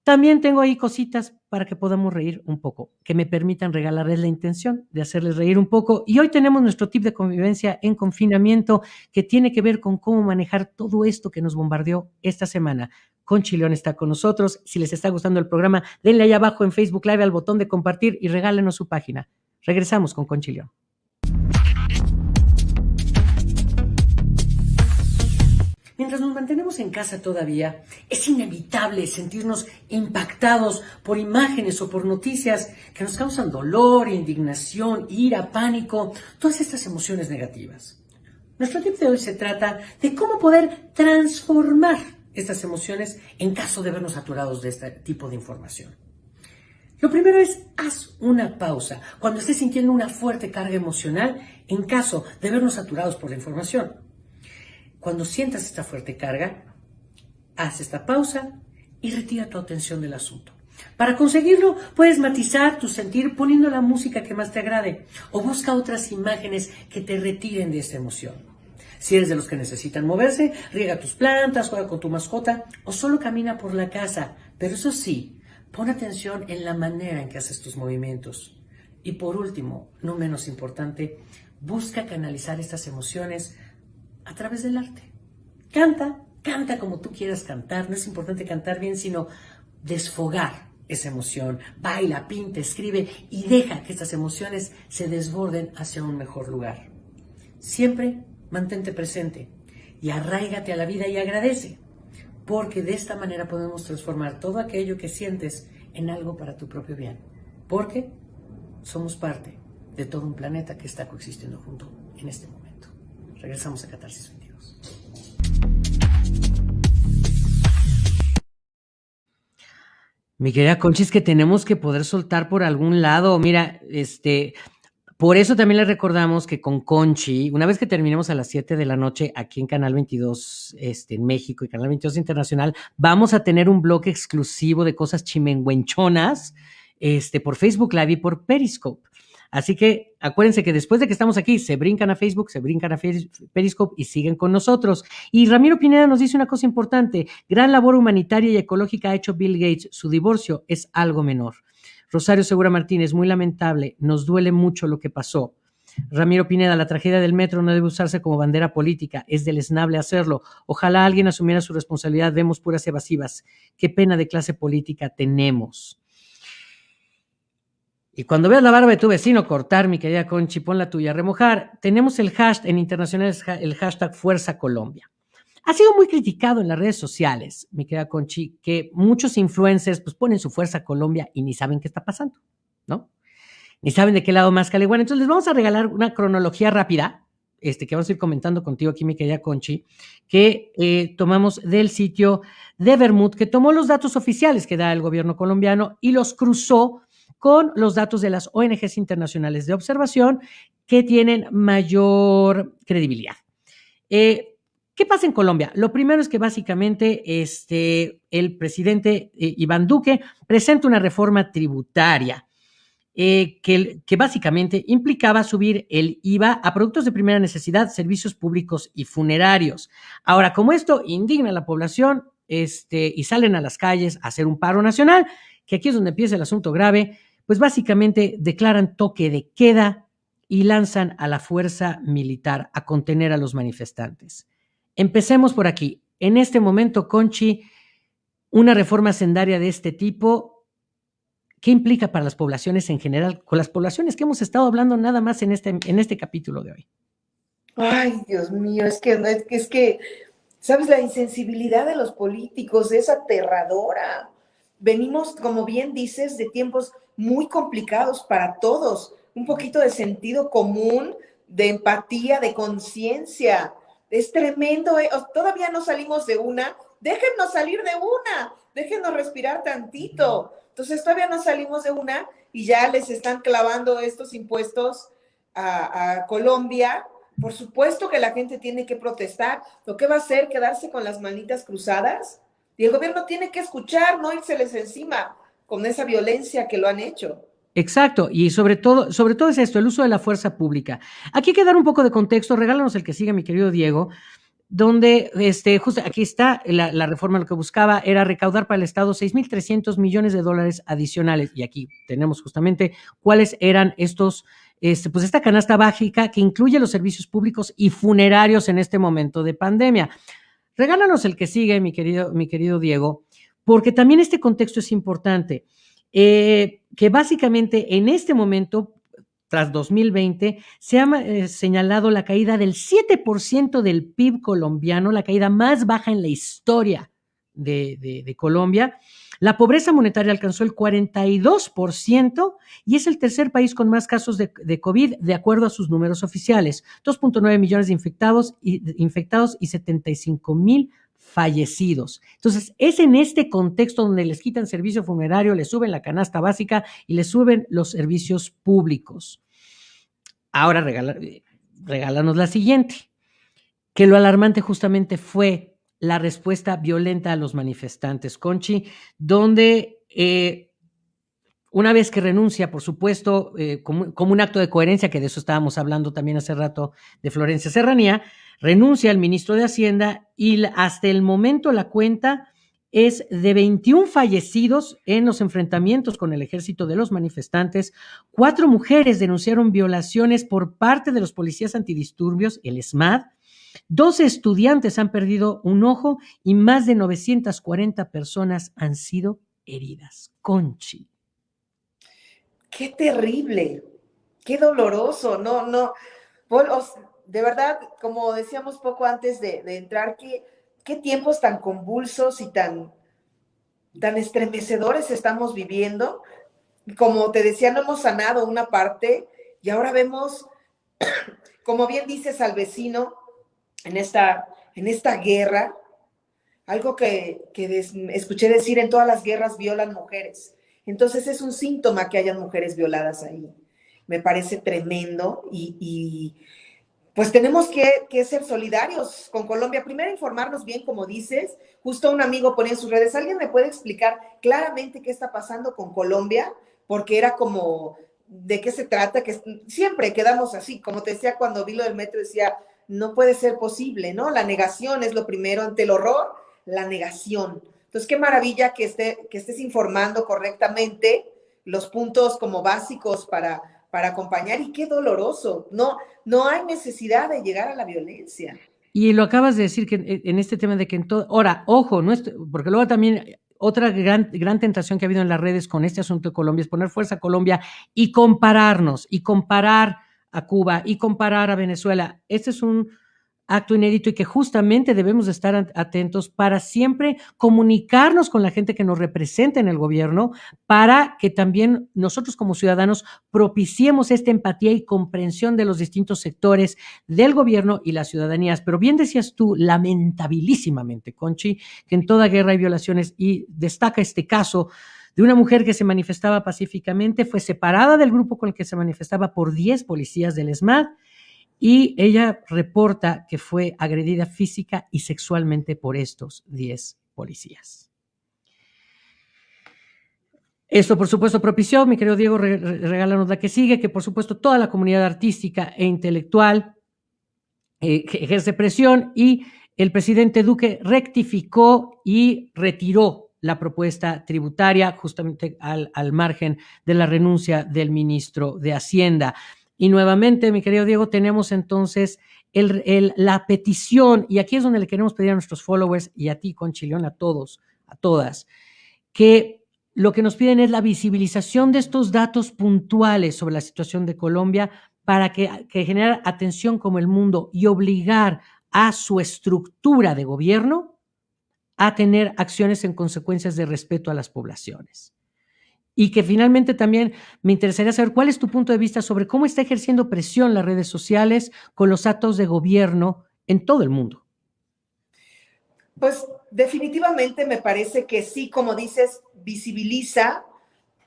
también tengo ahí cositas para que podamos reír un poco, que me permitan regalarles la intención de hacerles reír un poco. Y hoy tenemos nuestro tip de convivencia en confinamiento que tiene que ver con cómo manejar todo esto que nos bombardeó esta semana. Conchi León está con nosotros. Si les está gustando el programa, denle ahí abajo en Facebook Live al botón de compartir y regálenos su página. Regresamos con Conchi León. Mientras nos mantenemos en casa todavía, es inevitable sentirnos impactados por imágenes o por noticias que nos causan dolor, indignación, ira, pánico, todas estas emociones negativas. Nuestro tip de hoy se trata de cómo poder transformar estas emociones en caso de vernos saturados de este tipo de información. Lo primero es, haz una pausa cuando estés sintiendo una fuerte carga emocional en caso de vernos saturados por la información. Cuando sientas esta fuerte carga, haz esta pausa y retira tu atención del asunto. Para conseguirlo, puedes matizar tu sentir poniendo la música que más te agrade o busca otras imágenes que te retiren de esta emoción. Si eres de los que necesitan moverse, riega tus plantas, juega con tu mascota o solo camina por la casa. Pero eso sí, pon atención en la manera en que haces tus movimientos. Y por último, no menos importante, busca canalizar estas emociones a través del arte. Canta, canta como tú quieras cantar, no es importante cantar bien, sino desfogar esa emoción. Baila, pinta, escribe y deja que estas emociones se desborden hacia un mejor lugar. Siempre mantente presente y arraigate a la vida y agradece, porque de esta manera podemos transformar todo aquello que sientes en algo para tu propio bien, porque somos parte de todo un planeta que está coexistiendo junto en este momento. Regresamos a Catarsis 22. Mi querida Conchi, es que tenemos que poder soltar por algún lado. Mira, este, por eso también les recordamos que con Conchi, una vez que terminemos a las 7 de la noche aquí en Canal 22 este, en México y Canal 22 Internacional, vamos a tener un blog exclusivo de cosas chimenguenchonas este, por Facebook Live y por Periscope. Así que acuérdense que después de que estamos aquí, se brincan a Facebook, se brincan a Periscope y siguen con nosotros. Y Ramiro Pineda nos dice una cosa importante, gran labor humanitaria y ecológica ha hecho Bill Gates, su divorcio es algo menor. Rosario Segura Martínez, muy lamentable, nos duele mucho lo que pasó. Ramiro Pineda, la tragedia del metro no debe usarse como bandera política, es deleznable hacerlo. Ojalá alguien asumiera su responsabilidad, vemos puras evasivas. Qué pena de clase política tenemos. Y cuando veas la barba de tu vecino cortar, mi querida Conchi, pon la tuya, remojar, tenemos el hashtag en internacional, el hashtag Fuerza Colombia. Ha sido muy criticado en las redes sociales, mi querida Conchi, que muchos influencers pues ponen su fuerza Colombia y ni saben qué está pasando, ¿no? Ni saben de qué lado más cale. Entonces les vamos a regalar una cronología rápida, este, que vamos a ir comentando contigo aquí, mi querida Conchi, que eh, tomamos del sitio de Bermud, que tomó los datos oficiales que da el gobierno colombiano y los cruzó con los datos de las ONGs internacionales de observación que tienen mayor credibilidad. Eh, ¿Qué pasa en Colombia? Lo primero es que básicamente este, el presidente eh, Iván Duque presenta una reforma tributaria eh, que, que, básicamente implicaba subir el IVA a productos de primera necesidad, servicios públicos y funerarios. Ahora, como esto indigna a la población este, y salen a las calles a hacer un paro nacional, que aquí es donde empieza el asunto grave, pues básicamente declaran toque de queda y lanzan a la fuerza militar a contener a los manifestantes. Empecemos por aquí. En este momento, Conchi, una reforma sendaria de este tipo, ¿qué implica para las poblaciones en general? Con las poblaciones que hemos estado hablando nada más en este, en este capítulo de hoy. Ay, Dios mío, es que, es que, es que, ¿sabes? La insensibilidad de los políticos es aterradora. Venimos, como bien dices, de tiempos muy complicados para todos. Un poquito de sentido común, de empatía, de conciencia. Es tremendo. ¿eh? Todavía no salimos de una. Déjennos salir de una. Déjenos respirar tantito. Entonces todavía no salimos de una y ya les están clavando estos impuestos a, a Colombia. Por supuesto que la gente tiene que protestar. ¿Lo que va a hacer? ¿Quedarse con las manitas cruzadas? Y el gobierno tiene que escuchar, no les encima con esa violencia que lo han hecho. Exacto, y sobre todo, sobre todo es esto, el uso de la fuerza pública. Aquí hay que dar un poco de contexto, regálanos el que sigue, mi querido Diego, donde este, justo aquí está la, la reforma, lo que buscaba era recaudar para el Estado 6.300 millones de dólares adicionales. Y aquí tenemos justamente cuáles eran estos, este, pues esta canasta básica que incluye los servicios públicos y funerarios en este momento de pandemia. Regálanos el que sigue, mi querido, mi querido Diego, porque también este contexto es importante, eh, que básicamente en este momento, tras 2020, se ha eh, señalado la caída del 7% del PIB colombiano, la caída más baja en la historia de, de Colombia. La pobreza monetaria alcanzó el 42% y es el tercer país con más casos de, de COVID, de acuerdo a sus números oficiales. 2.9 millones de infectados y, infectados y 75 mil fallecidos. Entonces, es en este contexto donde les quitan servicio funerario, les suben la canasta básica y les suben los servicios públicos. Ahora regálanos la siguiente, que lo alarmante justamente fue la respuesta violenta a los manifestantes, Conchi, donde eh, una vez que renuncia, por supuesto, eh, como, como, un acto de coherencia, que de eso estábamos hablando también hace rato de Florencia Serranía, renuncia al ministro de Hacienda y hasta el momento la cuenta es de 21 fallecidos en los enfrentamientos con el ejército de los manifestantes. Cuatro mujeres denunciaron violaciones por parte de los policías antidisturbios, el SMAD. Dos estudiantes han perdido un ojo y más de 940 personas han sido heridas. Conchi qué terrible, qué doloroso, no, no, de verdad, como decíamos poco antes de, entrar, qué, tiempos tan convulsos y tan, tan estremecedores estamos viviendo. Como te decía, no hemos sanado una parte y ahora vemos, como bien dices al vecino, en esta, en esta guerra, algo que, que escuché decir, en todas las guerras violan mujeres. Entonces es un síntoma que hayan mujeres violadas ahí. Me parece tremendo y, pues tenemos que, ser solidarios con Colombia. Primero informarnos bien, como dices. Justo un amigo ponía en sus redes, ¿alguien me puede explicar claramente qué está pasando con Colombia? Porque era como, ¿de qué se trata? Que siempre quedamos así. Como te decía cuando vi lo del metro, decía, no puede ser posible, ¿no? La negación es lo primero ante el horror, la negación. Entonces, qué maravilla que, que estés informando correctamente los puntos como básicos para, para acompañar y qué doloroso. No, no hay necesidad de llegar a la violencia. Y lo acabas de decir que en este tema de que en todo, ahora, ojo, no porque luego también otra gran, gran tentación que ha habido en las redes con este asunto de Colombia es poner fuerza a Colombia y compararnos y comparar a Cuba y comparar a Venezuela. Este es un acto inédito y que justamente debemos estar atentos para siempre comunicarnos con la gente que nos representa en el gobierno, para que también nosotros como ciudadanos propiciemos esta empatía y comprensión de los distintos sectores del gobierno y las ciudadanías. Pero bien decías tú, lamentabilísimamente, Conchi, que en toda guerra hay violaciones y destaca este caso de una mujer que se manifestaba pacíficamente, fue separada del grupo con el que se manifestaba por 10 policías del ESMAD y ella reporta que fue agredida física y sexualmente por estos 10 policías. Esto, por supuesto, propició, mi querido Diego, regálanos la que sigue, que por supuesto toda la comunidad artística e intelectual eh, ejerce presión y el presidente Duque rectificó y retiró la propuesta tributaria justamente al, al margen de la renuncia del ministro de Hacienda. Y nuevamente, mi querido Diego, tenemos entonces la petición, y aquí es donde le queremos pedir a nuestros followers y a ti, Conchilión, a todos, a todas, que lo que nos piden es la visibilización de estos datos puntuales sobre la situación de Colombia para que, que generar atención como el mundo y obligar a su estructura de gobierno a tener acciones en consecuencias de respeto a las poblaciones y que finalmente también me interesaría saber cuál es tu punto de vista sobre cómo está ejerciendo presión las redes sociales con los actos de gobierno en todo el mundo. Pues definitivamente me parece que sí, como dices, visibiliza,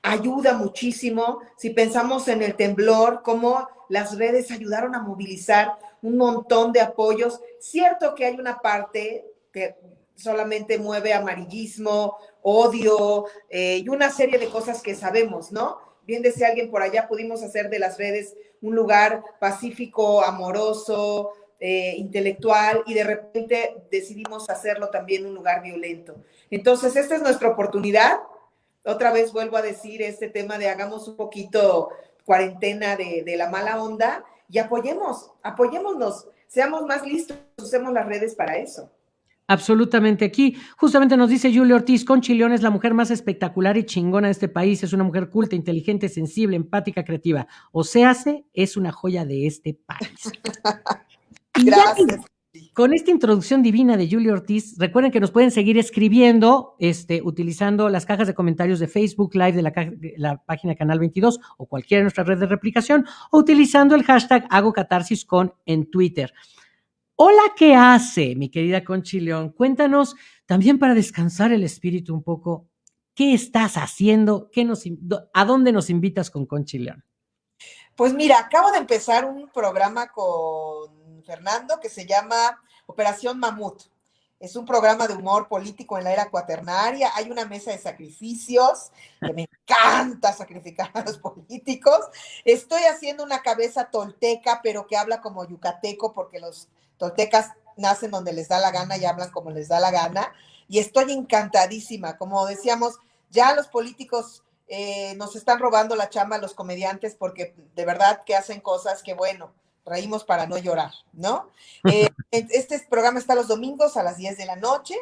ayuda muchísimo. Si pensamos en el temblor, cómo las redes ayudaron a movilizar un montón de apoyos. Cierto que hay una parte que solamente mueve amarillismo, odio eh, y una serie de cosas que sabemos, ¿no? Bien decía alguien por allá, pudimos hacer de las redes un lugar pacífico, amoroso, eh, intelectual y de repente decidimos hacerlo también un lugar violento. Entonces, esta es nuestra oportunidad. Otra vez vuelvo a decir este tema de hagamos un poquito cuarentena de, de la mala onda y apoyemos, apoyémonos, seamos más listos, usemos las redes para eso. Absolutamente. Aquí justamente nos dice Julio Ortiz, Conchileón es la mujer más espectacular y chingona de este país. Es una mujer culta, inteligente, sensible, empática, creativa. O sea, es una joya de este país. Gracias. Con esta introducción divina de Julio Ortiz, recuerden que nos pueden seguir escribiendo este, utilizando las cajas de comentarios de Facebook Live de la, de la página Canal 22 o cualquiera de nuestras redes de replicación o utilizando el hashtag Hago Catarsis con en Twitter. Hola, ¿qué hace, mi querida Conchileón? Cuéntanos también para descansar el espíritu un poco, ¿qué estás haciendo? ¿Qué nos, ¿A dónde nos invitas con Conchileón? Pues mira, acabo de empezar un programa con Fernando que se llama Operación Mamut. Es un programa de humor político en la era cuaternaria. Hay una mesa de sacrificios, que me encanta sacrificar a los políticos. Estoy haciendo una cabeza tolteca, pero que habla como yucateco, porque los toltecas nacen donde les da la gana y hablan como les da la gana. Y estoy encantadísima. Como decíamos, ya los políticos eh, nos están robando la chamba a los comediantes porque de verdad que hacen cosas que, bueno, reímos para no llorar, ¿no? Eh, este programa está los domingos a las 10 de la noche.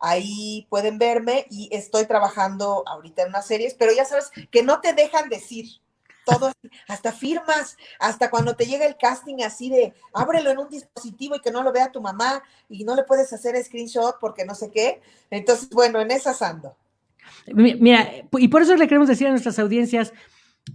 Ahí pueden verme y estoy trabajando ahorita en unas series, pero ya sabes que no te dejan decir, todo, hasta firmas, hasta cuando te llega el casting así de ábrelo en un dispositivo y que no lo vea tu mamá y no le puedes hacer screenshot porque no sé qué. Entonces, bueno, en esas ando. Mira, y por eso le queremos decir a nuestras audiencias,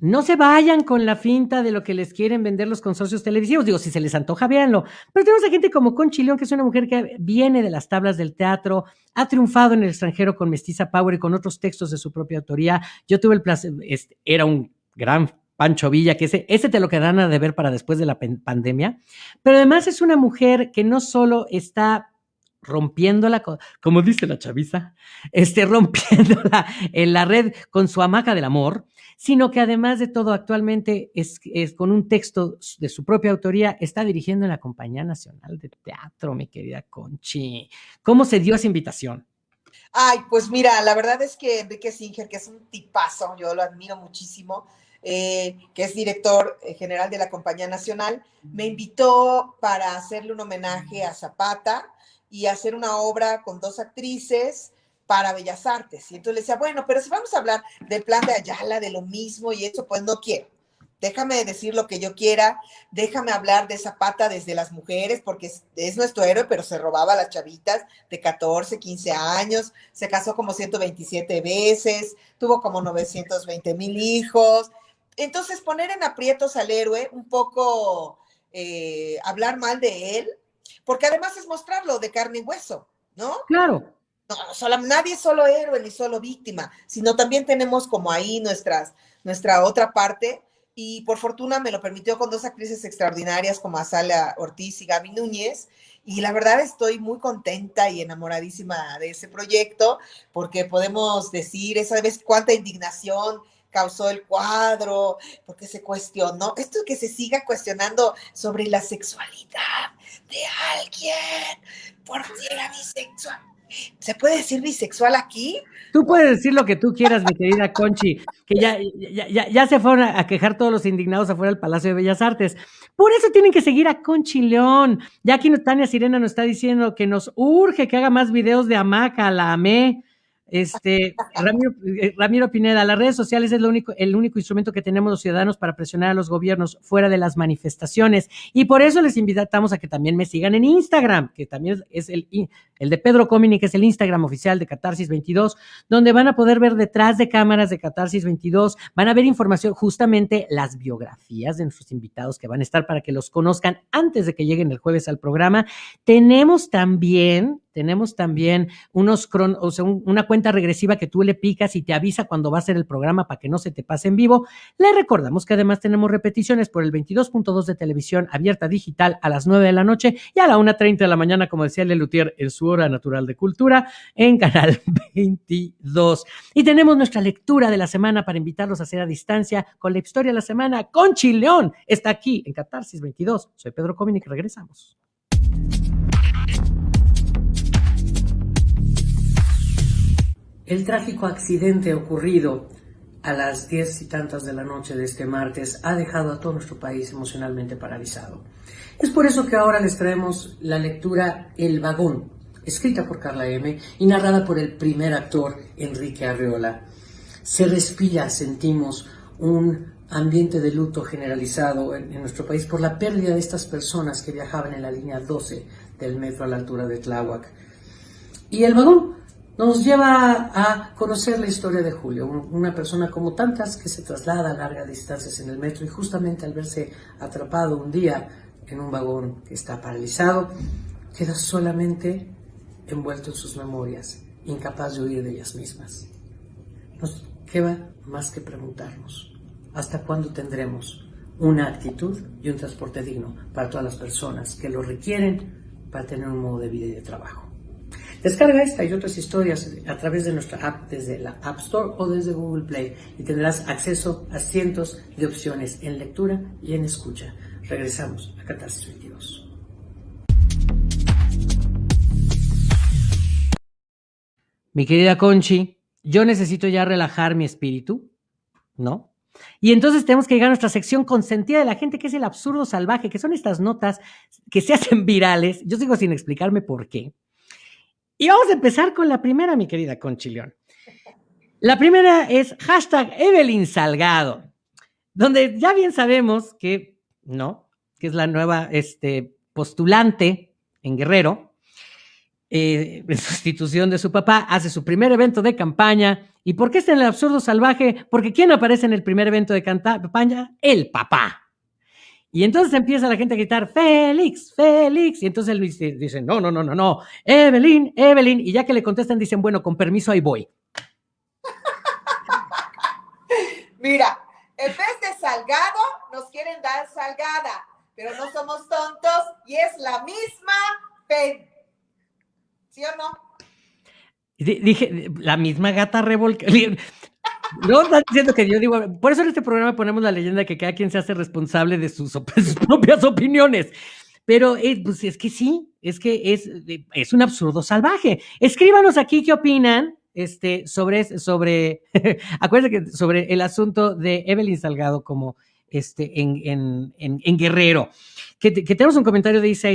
no se vayan con la finta de lo que les quieren vender los consorcios televisivos. Digo, si se les antoja, véanlo. Pero tenemos a gente como Conchi León, que es una mujer que viene de las tablas del teatro, ha triunfado en el extranjero con Mestiza Power y con otros textos de su propia autoría. Yo tuve el placer, era un gran Pancho Villa, que ese, ese te lo quedan a deber para después de la pandemia, pero además es una mujer que no solo está rompiéndola, como dice la chaviza, este, rompiéndola en la red con su hamaca del amor, sino que además de todo actualmente es, es, con un texto de su propia autoría, está dirigiendo en la Compañía Nacional de Teatro, mi querida Conchi. ¿Cómo se dio esa invitación? Ay, pues mira, la verdad es que Enrique Singer, que es un tipazo, yo lo admiro muchísimo, eh, que es director eh, general de la Compañía Nacional, me invitó para hacerle un homenaje a Zapata y hacer una obra con dos actrices para Bellas Artes. Y entonces le decía, bueno, pero si vamos a hablar del plan de Ayala, de lo mismo y eso, pues no quiero. déjame decir lo que yo quiera, déjame hablar de Zapata desde las mujeres, porque es, nuestro héroe, pero se robaba a las chavitas de 14, 15 años, se casó como 127 veces, tuvo como 920 mil hijos. Entonces, poner en aprietos al héroe, un poco eh, hablar mal de él, porque además es mostrarlo de carne y hueso, ¿no? Claro. No, nadie es solo héroe ni solo víctima, sino también tenemos como ahí nuestras, nuestra otra parte y por fortuna me lo permitió con dos actrices extraordinarias como Azala Ortiz y Gaby Núñez. Y la verdad estoy muy contenta y enamoradísima de ese proyecto porque podemos decir, esa vez cuánta indignación causó el cuadro, porque se cuestionó, esto que se siga cuestionando sobre la sexualidad de alguien, por si era bisexual. ¿Se puede decir bisexual aquí? Tú puedes decir lo que tú quieras, mi querida Conchi, que ya, ya, ya, se fueron a, quejar todos los indignados afuera del Palacio de Bellas Artes. Por eso tienen que seguir a Conchi León. Ya aquí Tania Sirena nos está diciendo que nos urge que haga más videos de hamaca, la amé. Este, Ramiro, eh, Ramiro, Pineda, las redes sociales es lo único, el único instrumento que tenemos los ciudadanos para presionar a los gobiernos fuera de las manifestaciones. Y por eso les invitamos a que también me sigan en Instagram, que también es el, el de Pedro Comini, que es el Instagram oficial de Catarsis 22, donde van a poder ver detrás de cámaras de Catarsis 22, van a ver información, justamente las biografías de nuestros invitados que van a estar para que los conozcan antes de que lleguen el jueves al programa. Tenemos también tenemos también unos o sea, una cuenta regresiva que tú le picas y te avisa cuando va a ser el programa para que no se te pase en vivo. Le recordamos que además tenemos repeticiones por el 22.2 de televisión abierta digital a las 9 de la noche y a la 1.30 de la mañana, como decía Lelutier, en su hora natural de cultura, en Canal 22. Y tenemos nuestra lectura de la semana para invitarlos a hacer a distancia con la historia de la semana con Chileón. Está aquí en Catarsis 22. Soy Pedro Cominic, regresamos. El trágico accidente ocurrido a las diez y tantas de la noche de este martes ha dejado a todo nuestro país emocionalmente paralizado. Es por eso que ahora les traemos la lectura El vagón, escrita por Carla M. y narrada por el primer actor Enrique Arreola. Se respira, sentimos un ambiente de luto generalizado en, nuestro país por la pérdida de estas personas que viajaban en la línea 12 del metro a la altura de Tláhuac. Y el vagón nos lleva a conocer la historia de Julio, una persona como tantas que se traslada a largas distancias en el metro y justamente al verse atrapado un día en un vagón que está paralizado, queda solamente envuelto en sus memorias, incapaz de huir de ellas mismas. Nos queda más que preguntarnos, ¿hasta cuándo tendremos una actitud y un transporte digno para todas las personas que lo requieren para tener un modo de vida y de trabajo? Descarga esta y otras historias a través de nuestra app desde la App Store o desde Google Play y tendrás acceso a cientos de opciones en lectura y en escucha. Regresamos a Catarsis 22. Mi querida Conchi, yo necesito ya relajar mi espíritu, ¿no? Y entonces tenemos que llegar a nuestra sección consentida de la gente, que es el absurdo salvaje, que son estas notas que se hacen virales. Yo sigo sin explicarme por qué. Y vamos a empezar con la primera, mi querida Conchilión. La primera es hashtag Evelyn Salgado, donde ya bien sabemos que, ¿no? Que es la nueva este, postulante en Guerrero, eh, en sustitución de su papá, hace su primer evento de campaña. ¿Y por qué está en el absurdo salvaje? Porque ¿quién aparece en el primer evento de campaña? El papá. Y entonces empieza la gente a gritar, Félix, Félix. Y entonces él dice, no, no, no, no, no, Evelyn, Evelyn. Y ya que le contestan, dicen, bueno, con permiso, ahí voy. Mira, en vez de salgado, nos quieren dar salgada, pero no somos tontos y es la misma pen. ¿Sí o no? Dije, la misma gata revolcada. No, están diciendo que yo digo, por eso en este programa ponemos la leyenda de que cada quien se hace responsable de sus, propias opiniones. Pero eh, pues es que sí, es que es, es un absurdo salvaje. Escríbanos aquí qué opinan este, sobre, sobre, acuérdense que sobre el asunto de Evelyn Salgado como este, en, en, en, Guerrero. Que, tenemos un comentario de Isa.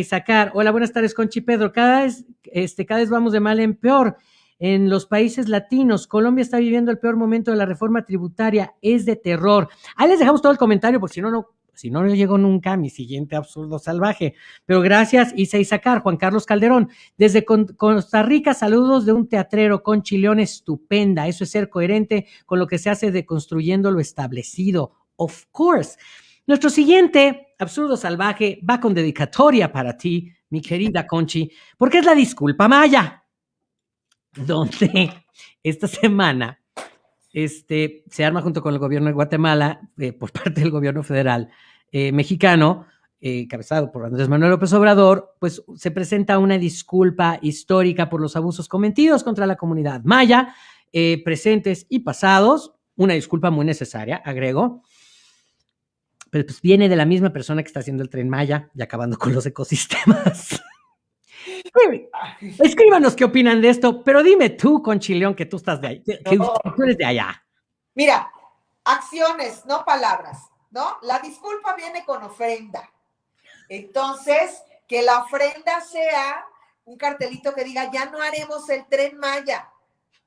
Hola, buenas tardes, Conchi Pedro. Cada vez, este, cada vez vamos de mal en peor. En los países latinos. Colombia está viviendo el peor momento de la reforma tributaria. Es de terror. Ahí les dejamos todo el comentario, porque si no, no, si no, no llegó nunca a mi siguiente absurdo salvaje. Pero gracias, Isa Isacar, Juan Carlos Calderón. Desde Costa Rica, saludos de un teatrero con chileón estupenda. Eso es ser coherente con lo que se hace de construyendo lo establecido. Of course. Nuestro siguiente absurdo salvaje va con dedicatoria para ti, mi querida Conchi, porque es la disculpa maya, donde esta semana este, se arma junto con el gobierno de Guatemala, eh, por parte del gobierno federal eh, mexicano, eh, cabezado por Andrés Manuel López Obrador, pues se presenta una disculpa histórica por los abusos cometidos contra la comunidad maya, presentes y pasados, una disculpa muy necesaria, agrego, pero pues viene de la misma persona que está haciendo el tren Maya y acabando con los ecosistemas. Escríbanos qué opinan de esto, pero dime tú, Conchileón, que tú estás de ahí, que, tú eres de allá. Mira, acciones, no palabras, ¿no? La disculpa viene con ofrenda. Entonces, que la ofrenda sea un cartelito que diga, ya no haremos el tren Maya,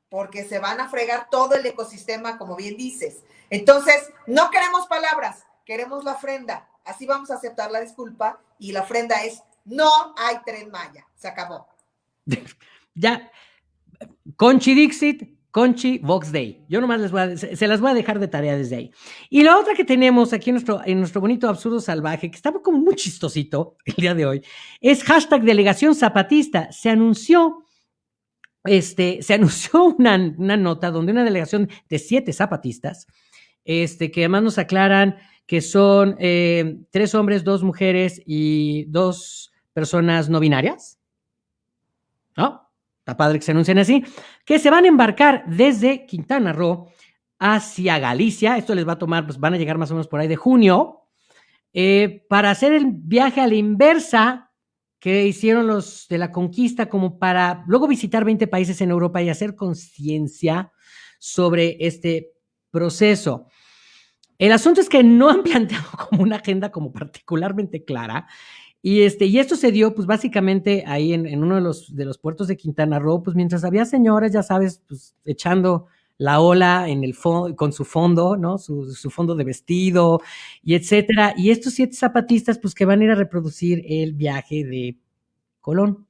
porque se van a fregar todo el ecosistema, como bien dices. Entonces, no queremos palabras, queremos la ofrenda. Así vamos a aceptar la disculpa y la ofrenda es no hay tren Maya. Se acabó. ya. Conchi Dixit, Conchi Vox Day. Yo nomás les voy a, se, las voy a dejar de tarea desde ahí. Y la otra que tenemos aquí en nuestro, bonito absurdo salvaje, que estaba como muy chistosito el día de hoy, es hashtag delegación zapatista. Se anunció, este, se anunció una, una nota donde una delegación de siete zapatistas, este, que además nos aclaran que son eh, tres hombres, dos mujeres y dos personas no binarias. ¿No? Está padre que se anuncien así. Que se van a embarcar desde Quintana Roo hacia Galicia. Esto les va a tomar, pues van a llegar más o menos por ahí de junio. Eh, para hacer el viaje a la inversa que hicieron los de la conquista, como para luego visitar 20 países en Europa y hacer conciencia sobre este proceso. El asunto es que no han planteado como una agenda como particularmente clara y, este, y esto se dio, pues básicamente ahí en, uno de los, de los puertos de Quintana Roo, pues mientras había señores, ya sabes, pues echando la ola en el con su fondo, ¿no? Su, su, fondo de vestido y etcétera. Y estos siete zapatistas, pues que van a ir a reproducir el viaje de Colón.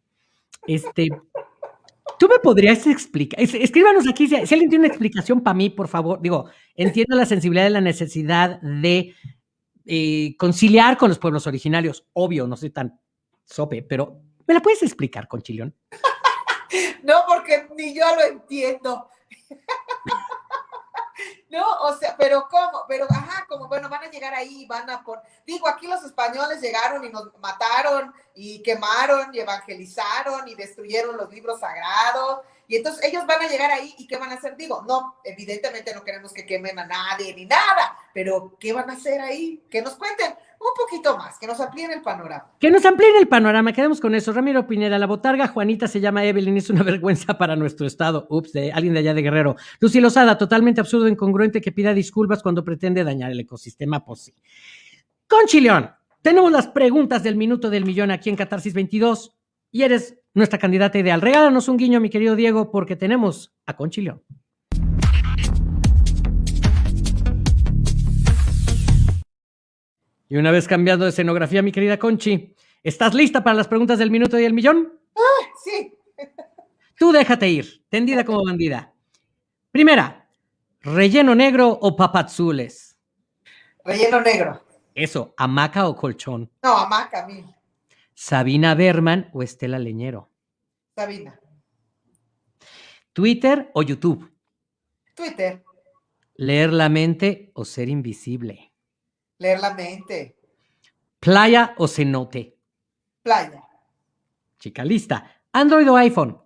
Este, tú me podrías explicar, escríbanos aquí si, si alguien tiene una explicación para mí, por favor. Digo, entiendo la sensibilidad de la necesidad de eh, conciliar con los pueblos originarios. Obvio, no soy tan sope, pero ¿me la puedes explicar, Conchilión? no, porque ni yo lo entiendo. No, o sea, pero ¿cómo? Pero, ajá, como, bueno, van a llegar ahí, van a por... Digo, aquí los españoles llegaron y nos mataron y quemaron y evangelizaron y destruyeron los libros sagrados. Y entonces ellos van a llegar ahí y ¿qué van a hacer? Digo, no, evidentemente no queremos que quemen a nadie ni nada, pero ¿qué van a hacer ahí? Que nos cuenten un poquito más, que nos amplíen el panorama. Que nos amplíen el panorama, quedemos con eso. Ramiro Pineda, la botarga Juanita se llama Evelyn, es una vergüenza para nuestro estado. Ups, de alguien de allá de Guerrero. Lucy Lozada, totalmente absurdo, incongruente que pida disculpas cuando pretende dañar el ecosistema, pues sí. Con Chileón, tenemos las preguntas del minuto del millón aquí en Catarsis 22 y eres nuestra candidata ideal. Regálanos un guiño, mi querido Diego, porque tenemos a Conchilión. Y una vez cambiando de escenografía, mi querida Conchi, ¿estás lista para las preguntas del minuto y el millón? Ah, sí. Tú déjate ir, tendida como bandida. Primera, ¿relleno negro o papazules? Relleno negro. Eso, ¿hamaca o colchón? No, hamaca, mil. ¿Sabina Berman o Estela Leñero? Sabina. ¿Twitter o YouTube? Twitter. ¿Leer la mente o ser invisible? Leer la mente. ¿Playa o cenote? Playa. Chica lista. ¿Android o iPhone?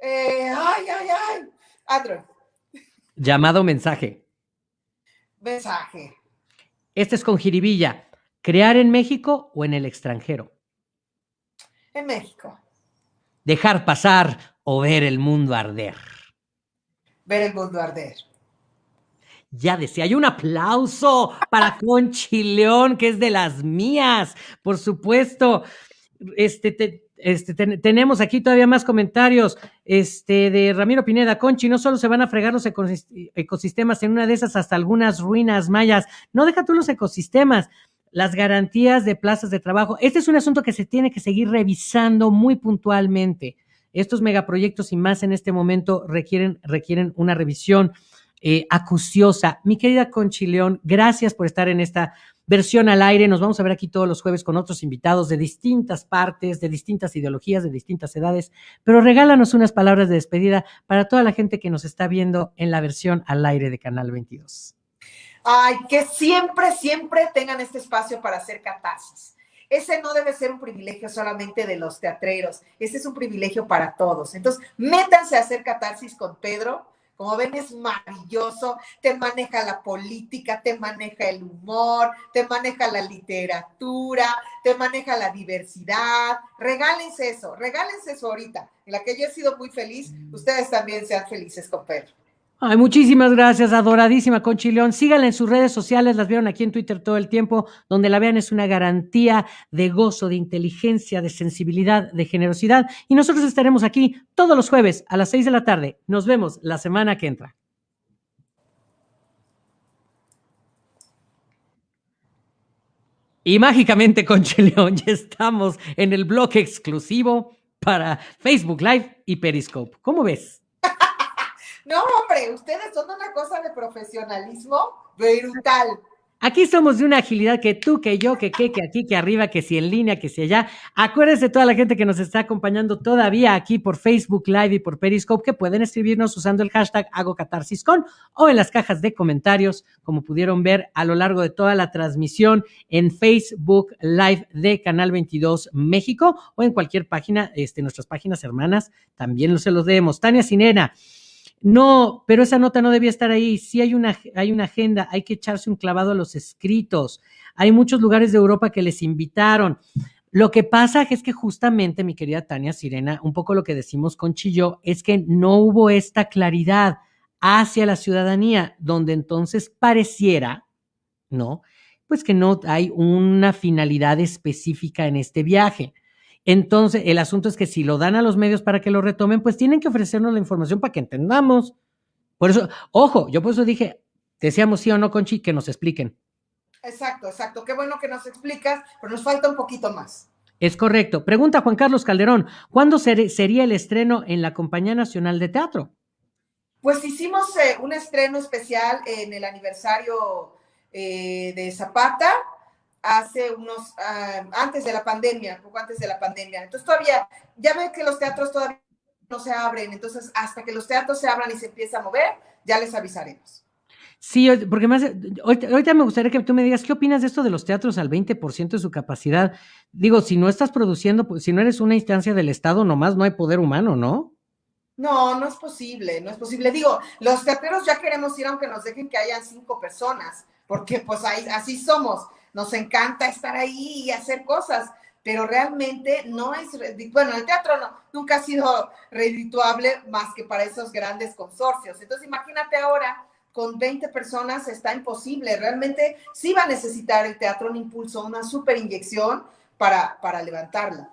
Eh, ay, ay, ay. Android. ¿Llamado mensaje? Mensaje. Este es con jiribilla. ¿Crear en México o en el extranjero? En México. ¿Dejar pasar o ver el mundo arder? Ver el mundo arder. Ya decía, hay un aplauso para Conchi León, que es de las mías, por supuesto. este, este tenemos aquí todavía más comentarios este, de Ramiro Pineda. Conchi, no solo se van a fregar los ecosistemas, en una de esas hasta algunas ruinas mayas. No deja tú los ecosistemas, las garantías de plazas de trabajo. Este es un asunto que se tiene que seguir revisando muy puntualmente. Estos megaproyectos y más en este momento requieren, requieren una revisión eh, acuciosa. Mi querida Conchi León, gracias por estar en esta versión al aire. Nos vamos a ver aquí todos los jueves con otros invitados de distintas partes, de distintas ideologías, de distintas edades, pero regálanos unas palabras de despedida para toda la gente que nos está viendo en la versión al aire de Canal 22. Ay, que siempre, siempre tengan este espacio para hacer catarsis. Ese no debe ser un privilegio solamente de los teatreros, ese es un privilegio para todos. Entonces, métanse a hacer catarsis con Pedro, como ven, es maravilloso, te maneja la política, te maneja el humor, te maneja la literatura, te maneja la diversidad. Regálense eso, regálense eso ahorita. En la que yo he sido muy feliz, ustedes también sean felices con Pedro. Ay, muchísimas gracias, adoradísima Conchi León. Síganla en sus redes sociales, las vieron aquí en Twitter todo el tiempo. Donde la vean es una garantía de gozo, de inteligencia, de sensibilidad, de generosidad. Y nosotros estaremos aquí todos los jueves a las seis de la tarde. Nos vemos la semana que entra. Y mágicamente, Conchi León, ya estamos en el bloque exclusivo para Facebook Live y Periscope. ¿Cómo ves? No, hombre, ustedes son una cosa de profesionalismo brutal. Aquí somos de una agilidad que tú, que yo, que que, que aquí, que arriba, que si en línea, que si allá. Acuérdense toda la gente que nos está acompañando todavía aquí por Facebook Live y por Periscope que pueden escribirnos usando el hashtag Hago o en las cajas de comentarios, como pudieron ver a lo largo de toda la transmisión en Facebook Live de Canal 22 México o en cualquier página, este, nuestras páginas hermanas, también se los leemos. Tania Sinena. No, pero esa nota no debía estar ahí. Sí hay una, hay una agenda, hay que echarse un clavado a los escritos. Hay muchos lugares de Europa que les invitaron. Lo que pasa es que justamente, mi querida Tania Sirena, un poco lo que decimos con Chillo es que no hubo esta claridad hacia la ciudadanía, donde entonces pareciera, ¿no? Pues que no hay una finalidad específica en este viaje. Entonces, el asunto es que si lo dan a los medios para que lo retomen, pues tienen que ofrecernos la información para que entendamos. Por eso, ojo, yo por eso dije, decíamos sí o no, Conchi, que nos expliquen. Exacto, exacto. Qué bueno que nos explicas, pero nos falta un poquito más. Es correcto. Pregunta Juan Carlos Calderón, ¿cuándo sería el estreno en la Compañía Nacional de Teatro? Pues hicimos eh, un estreno especial en el aniversario eh, de Zapata, hace unos, ah, antes de la pandemia, poco antes de la pandemia. Entonces todavía, ya ven que los teatros todavía no se abren, entonces hasta que los teatros se abran y se empiece a mover, ya les avisaremos. Sí, porque más, ahorita me gustaría que tú me digas, ¿qué opinas de esto de los teatros al 20% de su capacidad? Digo, si no estás produciendo, pues, si no eres una instancia del Estado, nomás no hay poder humano, ¿no? No, no es posible, no es posible. Digo, los teatreros ya queremos ir aunque nos dejen que hayan cinco personas, porque pues ahí, así somos nos encanta estar ahí y hacer cosas, pero realmente no es, bueno, el teatro no, nunca ha sido redituable más que para esos grandes consorcios. Entonces, imagínate ahora, con 20 personas está imposible, realmente sí va a necesitar el teatro un impulso, una super inyección para, para levantarla.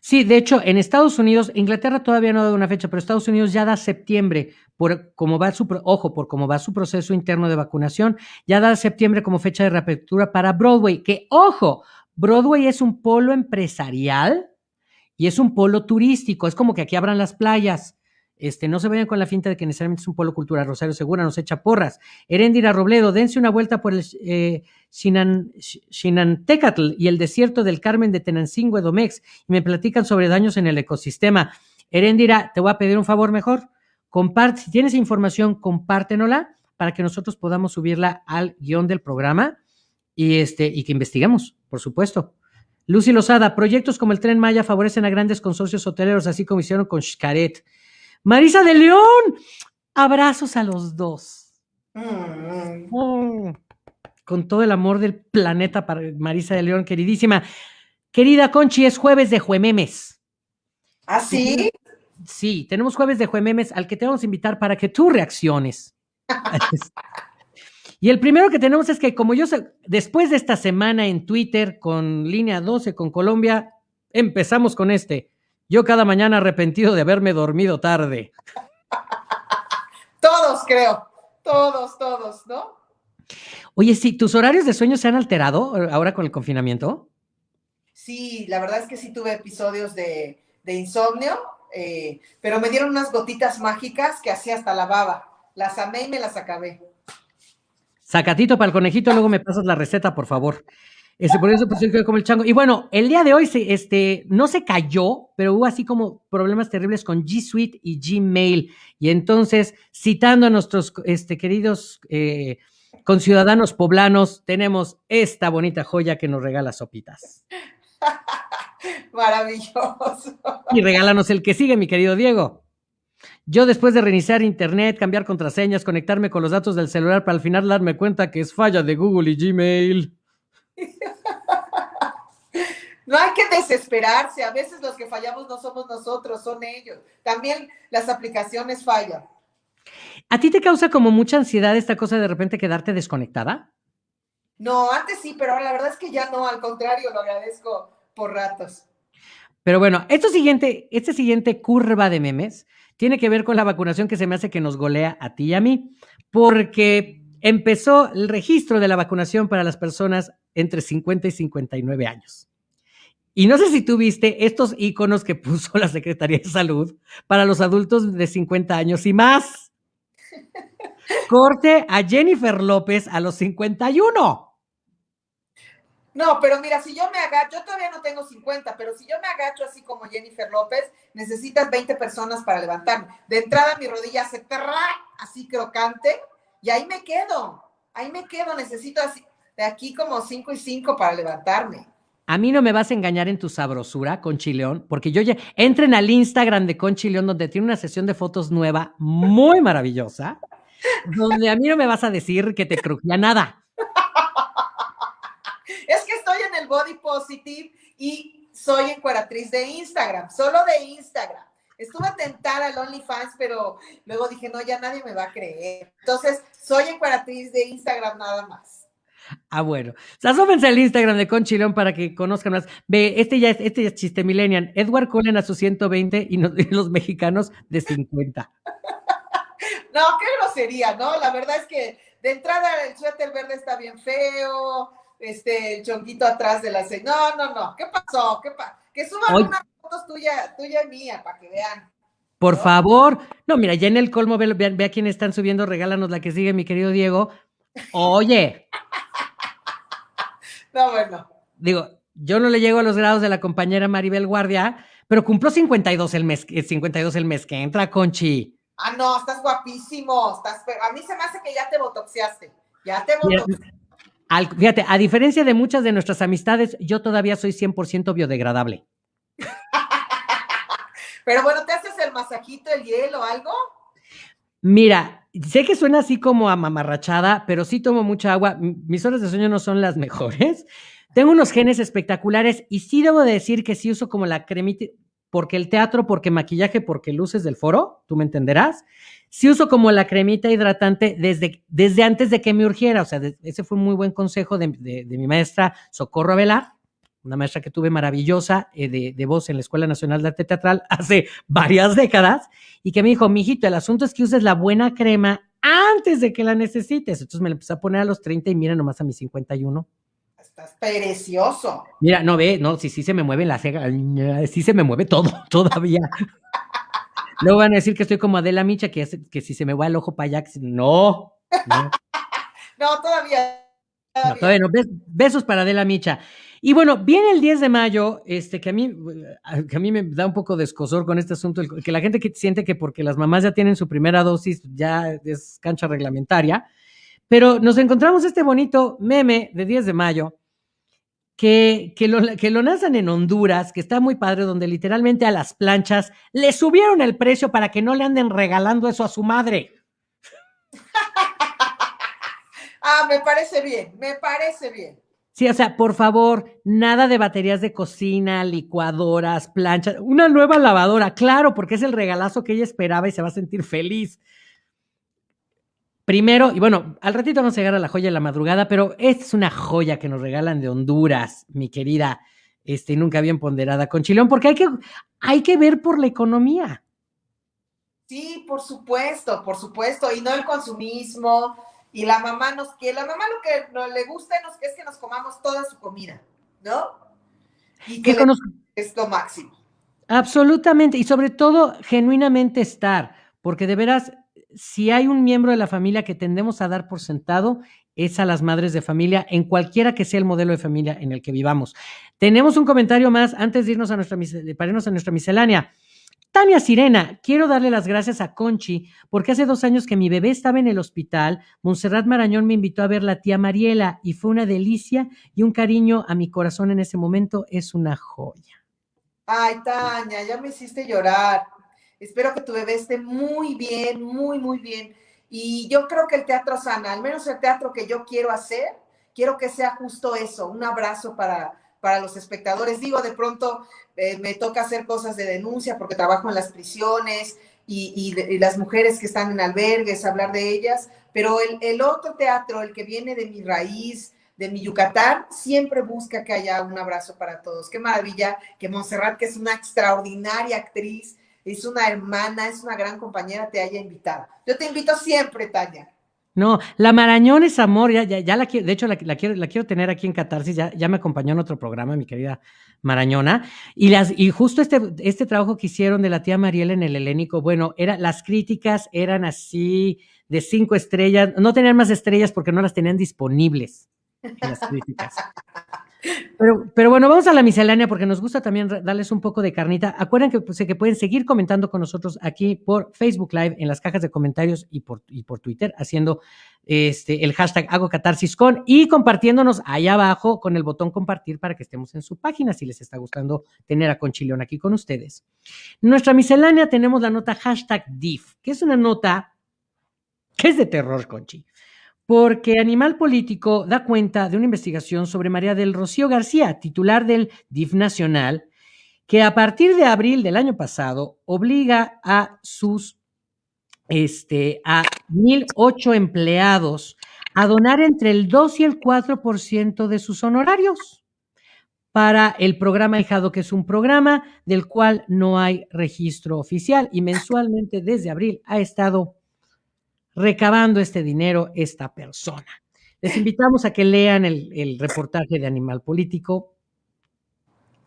Sí, de hecho, en Estados Unidos, Inglaterra todavía no ha dado una fecha, pero Estados Unidos ya da septiembre por cómo va su, ojo, por cómo va su proceso interno de vacunación, ya da septiembre como fecha de reapertura para Broadway, que ojo, Broadway es un polo empresarial y es un polo turístico, es como que aquí abran las playas. Este, no se vayan con la finta de que necesariamente es un polo cultural. Rosario Segura nos echa porras. Heréndira Robledo, dense una vuelta por el eh, Xinantecatl y el desierto del Carmen de Tenancingo, Edomex, y me platican sobre daños en el ecosistema. Heréndira, te voy a pedir un favor mejor. Comparte, si tienes información, compártenola para que nosotros podamos subirla al guion del programa y, este, y que investiguemos, por supuesto. Lucy Lozada, proyectos como el Tren Maya favorecen a grandes consorcios hoteleros, así como hicieron con Xcaret. Marisa de León, abrazos a los dos. Mm. Oh, con todo el amor del planeta para Marisa de León, queridísima. Querida Conchi, es jueves de Juememes. ¿Ah, sí? Sí, tenemos jueves de Juememes al que te vamos a invitar para que tú reacciones. y el primero que tenemos es que como yo, después de esta semana en Twitter con línea 12 con Colombia, Empezamos con este. Yo cada mañana arrepentido de haberme dormido tarde. Todos, creo. Todos, todos, ¿no? Oye, sí, ¿tus horarios de sueño se han alterado ahora con el confinamiento? Sí, la verdad es que sí tuve episodios de, insomnio, eh, pero me dieron unas gotitas mágicas que hacía hasta la baba. Las amé y me las acabé. Sacatito para el conejito, luego me pasas la receta, por favor. Este, por eso pues yo como el chango. Y bueno, el día de hoy se, este, no se cayó, pero hubo así como problemas terribles con G Suite y Gmail. Y entonces, citando a nuestros este, queridos eh, conciudadanos poblanos, tenemos esta bonita joya que nos regala Sopitas. Maravilloso. Y regálanos el que sigue, mi querido Diego. Yo después de reiniciar internet, cambiar contraseñas, conectarme con los datos del celular para al final darme cuenta que es falla de Google y Gmail. No hay que desesperarse, a veces los que fallamos no somos nosotros, son ellos. También las aplicaciones fallan. ¿A ti te causa como mucha ansiedad esta cosa de repente quedarte desconectada? No, antes sí, pero la verdad es que ya no, al contrario, lo agradezco por ratos. Pero bueno, esto siguiente, este siguiente curva de memes tiene que ver con la vacunación que se me hace que nos golea a ti y a mí, porque empezó el registro de la vacunación para las personas entre 50 y 59 años. Y no sé si tú viste estos iconos que puso la Secretaría de Salud para los adultos de 50 años y más. Corte a Jennifer López a los 51. No, pero mira, si yo me agacho, yo todavía no tengo 50, pero si yo me agacho así como Jennifer López, necesitas 20 personas para levantarme. De entrada mi rodilla se terra así crocante y ahí me quedo. Ahí me quedo, necesito así, de aquí como 5 y 5 para levantarme. A mí no me vas a engañar en tu sabrosura, Conchileón, porque yo ya entren al Instagram de Conchileón, donde tiene una sesión de fotos nueva muy maravillosa, donde a mí no me vas a decir que te crujía nada. Es que estoy en el Body Positive y soy encueratriz de Instagram, solo de Instagram. Estuve a tentar al OnlyFans, pero luego dije, no, ya nadie me va a creer. Entonces, soy encueratriz de Instagram nada más. Ah, bueno. Asómense al Instagram de Conchilón para que conozcan más. Ve, este ya es, este ya es chiste millennial. Edward Cullen a sus 120 y, los mexicanos de 50. No, qué grosería, ¿no? La verdad es que de entrada el suéter verde está bien feo, este, el chonquito atrás de la... No, no, no. ¿Qué pasó? ¿Qué Que suban unas fotos tuya, tuya y mía para que vean. Por favor. No, mira, ya en el colmo, ve, ve, ve a quién están subiendo, regálanos la que sigue, mi querido Diego. Oye, no, bueno. Digo, yo no le llego a los grados de la compañera Maribel Guardia, pero cumplo 52 el mes, 52 el mes que entra, Conchi. Ah, no, estás guapísimo. Estás, a mí se me hace que ya te botoxeaste. Ya te fíjate, a diferencia de muchas de nuestras amistades, yo todavía soy 100% biodegradable. Pero bueno, ¿te haces el masajito, el hielo, algo? Mira, sé que suena así como a mamarrachada, pero sí tomo mucha agua. Mis horas de sueño no son las mejores. Tengo unos genes espectaculares y sí debo de decir que sí uso como la cremita, porque el teatro, porque maquillaje, porque luces del foro, tú me entenderás. Sí uso como la cremita hidratante desde, desde antes de que me urgiera. O sea, ese fue un muy buen consejo de, de mi maestra Socorro Avelar una maestra que tuve maravillosa eh, de, voz en la Escuela Nacional de Arte Teatral hace varias décadas, y que me dijo, mijito, el asunto es que uses la buena crema antes de que la necesites. Entonces me la empecé a poner a los 30 y mira nomás a mis 51. Estás precioso. Mira, no ve, no, sí, sí se me mueve la ceja, sí se me mueve todo, todavía. Luego van a decir que estoy como Adela Micha, que, que si se me va el ojo para allá, no. No, todavía. No, todavía no. besos para Adela Micha. Y bueno, viene el 10 de mayo, este, que a mí, que a mí me da un poco de escosor con este asunto, que la gente que siente que porque las mamás ya tienen su primera dosis, ya es cancha reglamentaria, pero nos encontramos este bonito meme de 10 de mayo, que, que, lo, que lo lanzan en Honduras, que está muy padre, donde literalmente a las planchas le subieron el precio para que no le anden regalando eso a su madre. ah, me parece bien, me parece bien. Sí, o sea, por favor, nada de baterías de cocina, licuadoras, planchas, una nueva lavadora, claro, porque es el regalazo que ella esperaba y se va a sentir feliz. Primero, y bueno, al ratito vamos a llegar a la joya de la madrugada, pero esta es una joya que nos regalan de Honduras, mi querida este, nunca bien ponderada con Chilón, porque hay que, hay que ver por la economía. Sí, por supuesto, por supuesto, y no el consumismo, y la mamá nos que la mamá lo que no le gusta es que nos comamos toda su comida, ¿no? Y que, es lo máximo. Absolutamente, y sobre todo genuinamente estar, porque de veras, si hay un miembro de la familia que tendemos a dar por sentado, es a las madres de familia, en cualquiera que sea el modelo de familia en el que vivamos. Tenemos un comentario más antes de irnos a nuestra, para irnos a nuestra miscelánea. Tania Sirena, quiero darle las gracias a Conchi porque hace dos años que mi bebé estaba en el hospital, Montserrat Marañón me invitó a ver la tía Mariela y fue una delicia y un cariño a mi corazón en ese momento es una joya. Ay, Tania, ya me hiciste llorar. Espero que tu bebé esté muy bien, muy, muy bien. Y yo creo que el teatro sana, al menos el teatro que yo quiero hacer, quiero que sea justo eso, un abrazo para, para los espectadores. Digo, de pronto eh, me toca hacer cosas de denuncia porque trabajo en las prisiones y, las mujeres que están en albergues, hablar de ellas, pero el, el, otro teatro, el que viene de mi raíz, de mi Yucatán, siempre busca que haya un abrazo para todos. Qué maravilla que Montserrat, que es una extraordinaria actriz, es una hermana, es una gran compañera, te haya invitado. Yo te invito siempre, Tania. No, la Marañón es amor, ya, ya, la quiero, de hecho la, quiero, la quiero tener aquí en Catarsis, ya, ya me acompañó en otro programa, mi querida Marañona, y las, y justo este, este trabajo que hicieron de la tía Mariela en el helénico, bueno, era, las críticas eran así de cinco estrellas, no tenían más estrellas porque no las tenían disponibles en las críticas. Pero, pero, bueno, vamos a la miscelánea porque nos gusta también darles un poco de carnita. Acuérdense que, pues, que, pueden seguir comentando con nosotros aquí por Facebook Live, en las cajas de comentarios y por, y por Twitter, haciendo este, el hashtag hago catarsis con y compartiéndonos allá abajo con el botón compartir para que estemos en su página si les está gustando tener a Conchileón aquí con ustedes. Nuestra miscelánea tenemos la nota hashtag DIF, que es una nota que es de terror, Conchi porque Animal Político da cuenta de una investigación sobre María del Rocío García, titular del DIF Nacional, que a partir de abril del año pasado obliga a sus este, a 1.008 empleados a donar entre el 2 y el 4% de sus honorarios para el programa Hijado, que es un programa del cual no hay registro oficial y mensualmente desde abril ha estado recabando este dinero esta persona. Les invitamos a que lean el, reportaje de Animal Político.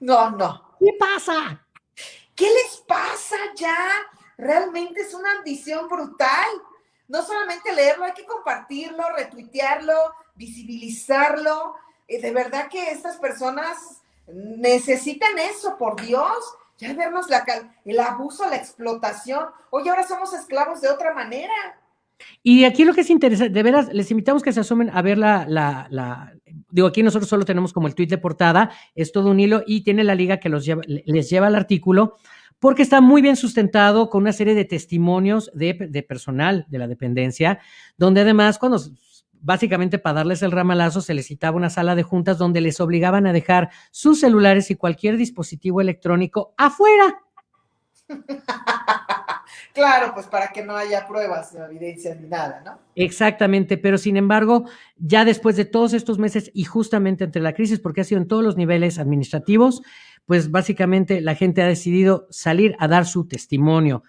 No, no. ¿Qué pasa? ¿Qué les pasa ya? Realmente es una ambición brutal. No solamente leerlo, hay que compartirlo, retuitearlo, visibilizarlo. Eh, de verdad que estas personas necesitan eso, por Dios. Ya vernos la, el abuso, la explotación. Oye, ahora somos esclavos de otra manera. Y aquí lo que es interesante, de veras, les invitamos que se asomen a ver la, la, digo, aquí nosotros solo tenemos como el tweet de portada, es todo un hilo y tiene la liga que los lleva, les lleva al artículo, porque está muy bien sustentado con una serie de testimonios de, de personal de la dependencia, donde además cuando básicamente para darles el ramalazo se les citaba una sala de juntas donde les obligaban a dejar sus celulares y cualquier dispositivo electrónico afuera. Claro, pues para que no haya pruebas, no evidencias ni nada, ¿no? Exactamente, pero sin embargo, ya después de todos estos meses y justamente entre la crisis, porque ha sido en todos los niveles administrativos, pues básicamente la gente ha decidido salir a dar su testimonio.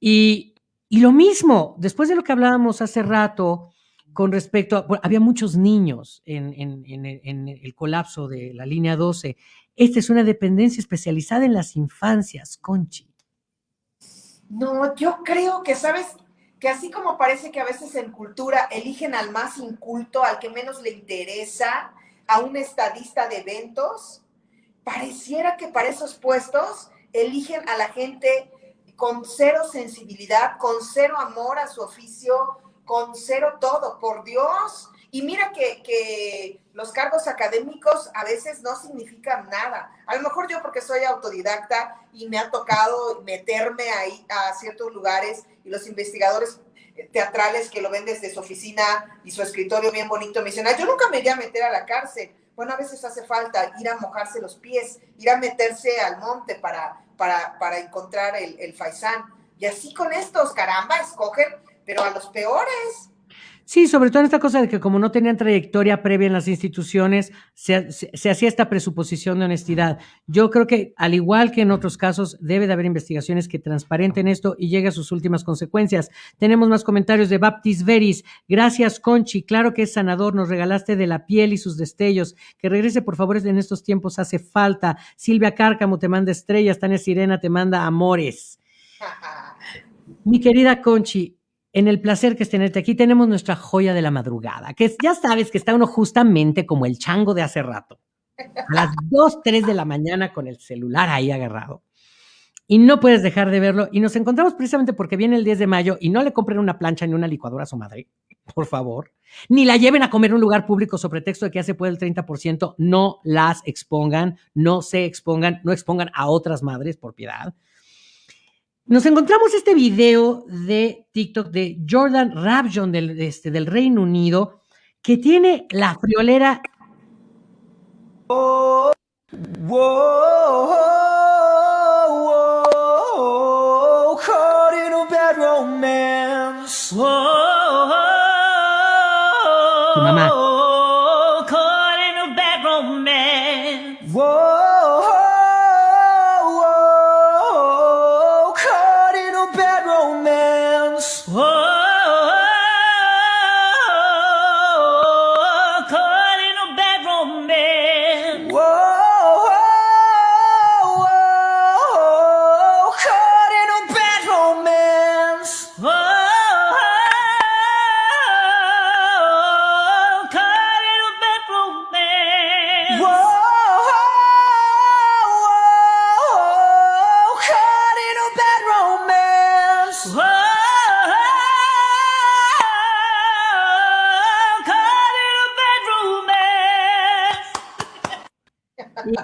Y, lo mismo, después de lo que hablábamos hace rato con respecto a, había muchos niños en, en el colapso de la línea 12. Esta es una dependencia especializada en las infancias, Conchi. No, yo creo que, ¿sabes? Que así como parece que a veces en cultura eligen al más inculto, al que menos le interesa, a un estadista de eventos, pareciera que para esos puestos eligen a la gente con cero sensibilidad, con cero amor a su oficio, con cero todo, por Dios. Y mira que, los cargos académicos a veces no significan nada. A lo mejor yo porque soy autodidacta y me ha tocado meterme ahí a ciertos lugares y los investigadores teatrales que lo ven desde su oficina y su escritorio bien bonito me dicen, yo nunca me iría a meter a la cárcel. Bueno, a veces hace falta ir a mojarse los pies, ir a meterse al monte para, para, para encontrar el, el faisán. Y así con estos, caramba, escogen, pero a los peores. Sí, sobre todo en esta cosa de que como no tenían trayectoria previa en las instituciones, se, hacía esta presuposición de honestidad. Yo creo que, al igual que en otros casos, debe de haber investigaciones que transparenten esto y llegue a sus últimas consecuencias. Tenemos más comentarios de Baptist Veris. Gracias, Conchi. Claro que es sanador. Nos regalaste de la piel y sus destellos. Que regrese, por favor, en estos tiempos hace falta. Silvia Cárcamo te manda estrellas. Tania Sirena te manda amores. Mi querida Conchi, en el placer que es tenerte aquí, tenemos nuestra joya de la madrugada, que ya sabes que está uno justamente como el chango de hace rato, a las 2, 3 de la mañana con el celular ahí agarrado. Y no puedes dejar de verlo. Y nos encontramos precisamente porque viene el 10 de mayo y no le compren una plancha ni una licuadora a su madre, por favor. Ni la lleven a comer en un lugar público sobre pretexto de que ya se puede el 30%. No las expongan, no se expongan, no expongan a otras madres por piedad nos encontramos este video de TikTok de Jordan Rabjon del, este, del Reino Unido que tiene la friolera. Oh,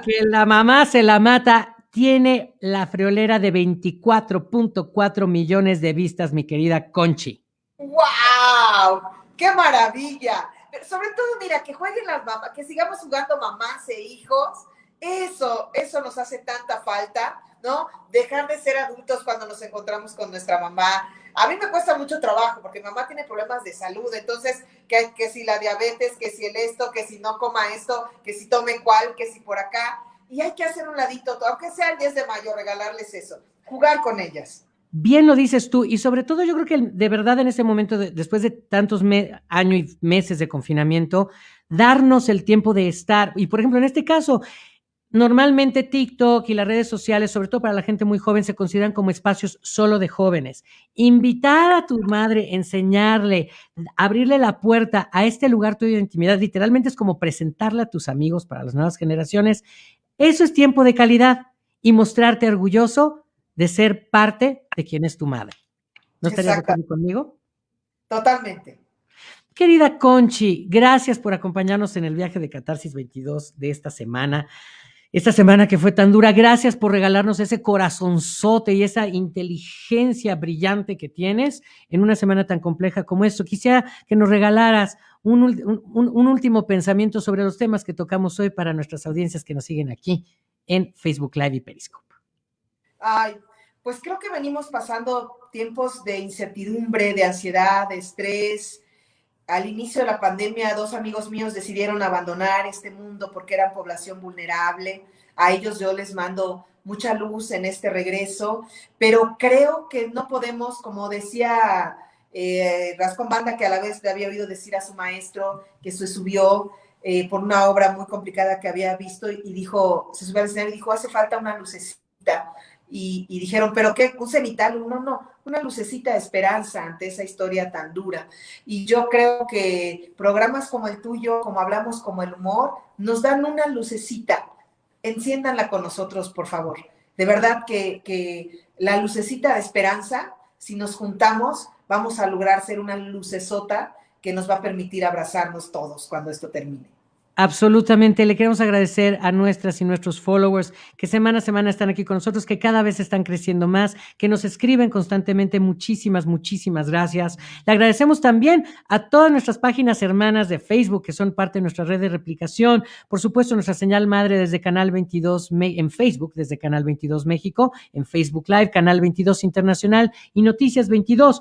que la mamá se la mata tiene la friolera de 24.4 millones de vistas, mi querida Conchi. ¡Wow! ¡Qué maravilla! sobre todo, mira, que jueguen las mamás, que sigamos jugando mamás e hijos. Eso, eso nos hace tanta falta, ¿no? Dejar de ser adultos cuando nos encontramos con nuestra mamá. A mí me cuesta mucho trabajo porque mamá tiene problemas de salud, entonces, que, si la diabetes, que si el esto, que si no coma esto, que si tome cual, que si por acá y hay que hacer un ladito, aunque sea el 10 de mayo, regalarles eso, jugar con ellas. Bien lo dices tú, y sobre todo yo creo que de verdad en este momento, después de tantos años y meses de confinamiento, darnos el tiempo de estar, y por ejemplo en este caso, normalmente TikTok y las redes sociales, sobre todo para la gente muy joven, se consideran como espacios solo de jóvenes. Invitar a tu madre, enseñarle, abrirle la puerta a este lugar tuyo de intimidad, literalmente es como presentarle a tus amigos para las nuevas generaciones, eso es tiempo de calidad y mostrarte orgulloso de ser parte de quien es tu madre. ¿No estarías de acuerdo conmigo? Totalmente. Querida Conchi, gracias por acompañarnos en el viaje de Catarsis 22 de esta semana. Esta semana que fue tan dura, gracias por regalarnos ese corazonzote y esa inteligencia brillante que tienes en una semana tan compleja como esto. Quisiera que nos regalaras un, último pensamiento sobre los temas que tocamos hoy para nuestras audiencias que nos siguen aquí en Facebook Live y Periscope. Ay, pues creo que venimos pasando tiempos de incertidumbre, de ansiedad, de estrés. Al inicio de la pandemia, dos amigos míos decidieron abandonar este mundo porque eran población vulnerable. A ellos yo les mando mucha luz en este regreso, pero creo que no podemos, como decía eh, Rascón Banda, que a la vez le había oído decir a su maestro que se subió eh, por una obra muy complicada que había visto y dijo, se subió al escenario y dijo, hace falta una lucecita. Y, dijeron, ¿pero qué? ¿Un cenital? No, no, una lucecita de esperanza ante esa historia tan dura. Y yo creo que programas como el tuyo, como hablamos como el humor, nos dan una lucecita. Enciéndanla con nosotros, por favor. De verdad que, que la lucecita de esperanza, si nos juntamos, vamos a lograr ser una lucesota que nos va a permitir abrazarnos todos cuando esto termine. Absolutamente. Le queremos agradecer a nuestras y nuestros followers que semana a semana están aquí con nosotros, que cada vez están creciendo más, que nos escriben constantemente. Muchísimas, muchísimas gracias. Le agradecemos también a todas nuestras páginas hermanas de Facebook, que son parte de nuestra red de replicación. Por supuesto, nuestra señal madre desde Canal 22 en Facebook, desde Canal 22 México, en Facebook Live, Canal 22 Internacional y Noticias 22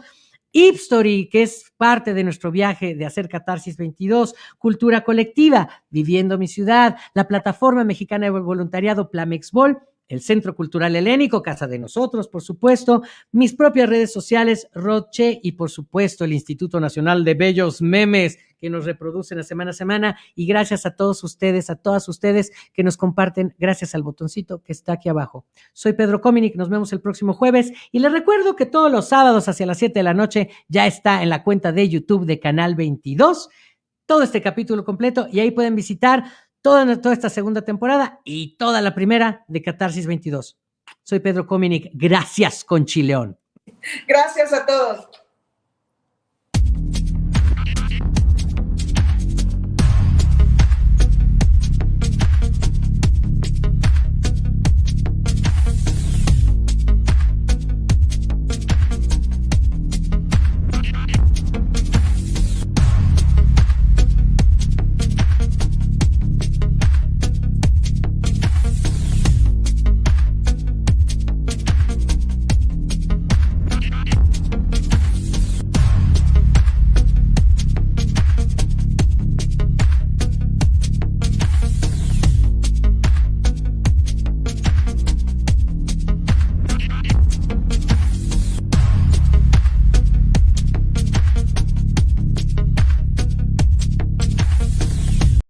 Ipstory, que es parte de nuestro viaje de hacer Catarsis 22, Cultura Colectiva, Viviendo mi Ciudad, la Plataforma Mexicana de Voluntariado Plamexbol, el Centro Cultural Helénico, Casa de Nosotros, por supuesto, mis propias redes sociales, Roche y por supuesto el Instituto Nacional de Bellos Memes que nos reproducen a semana a semana. Y gracias a todos ustedes, a todas ustedes que nos comparten gracias al botoncito que está aquí abajo. Soy Pedro Cominic, nos vemos el próximo jueves. Y les recuerdo que todos los sábados hacia las 7 de la noche ya está en la cuenta de YouTube de Canal 22 todo este capítulo completo. Y ahí pueden visitar toda, toda esta segunda temporada y toda la primera de Catarsis 22. Soy Pedro Cominic. Gracias, Conchileón. Gracias a todos.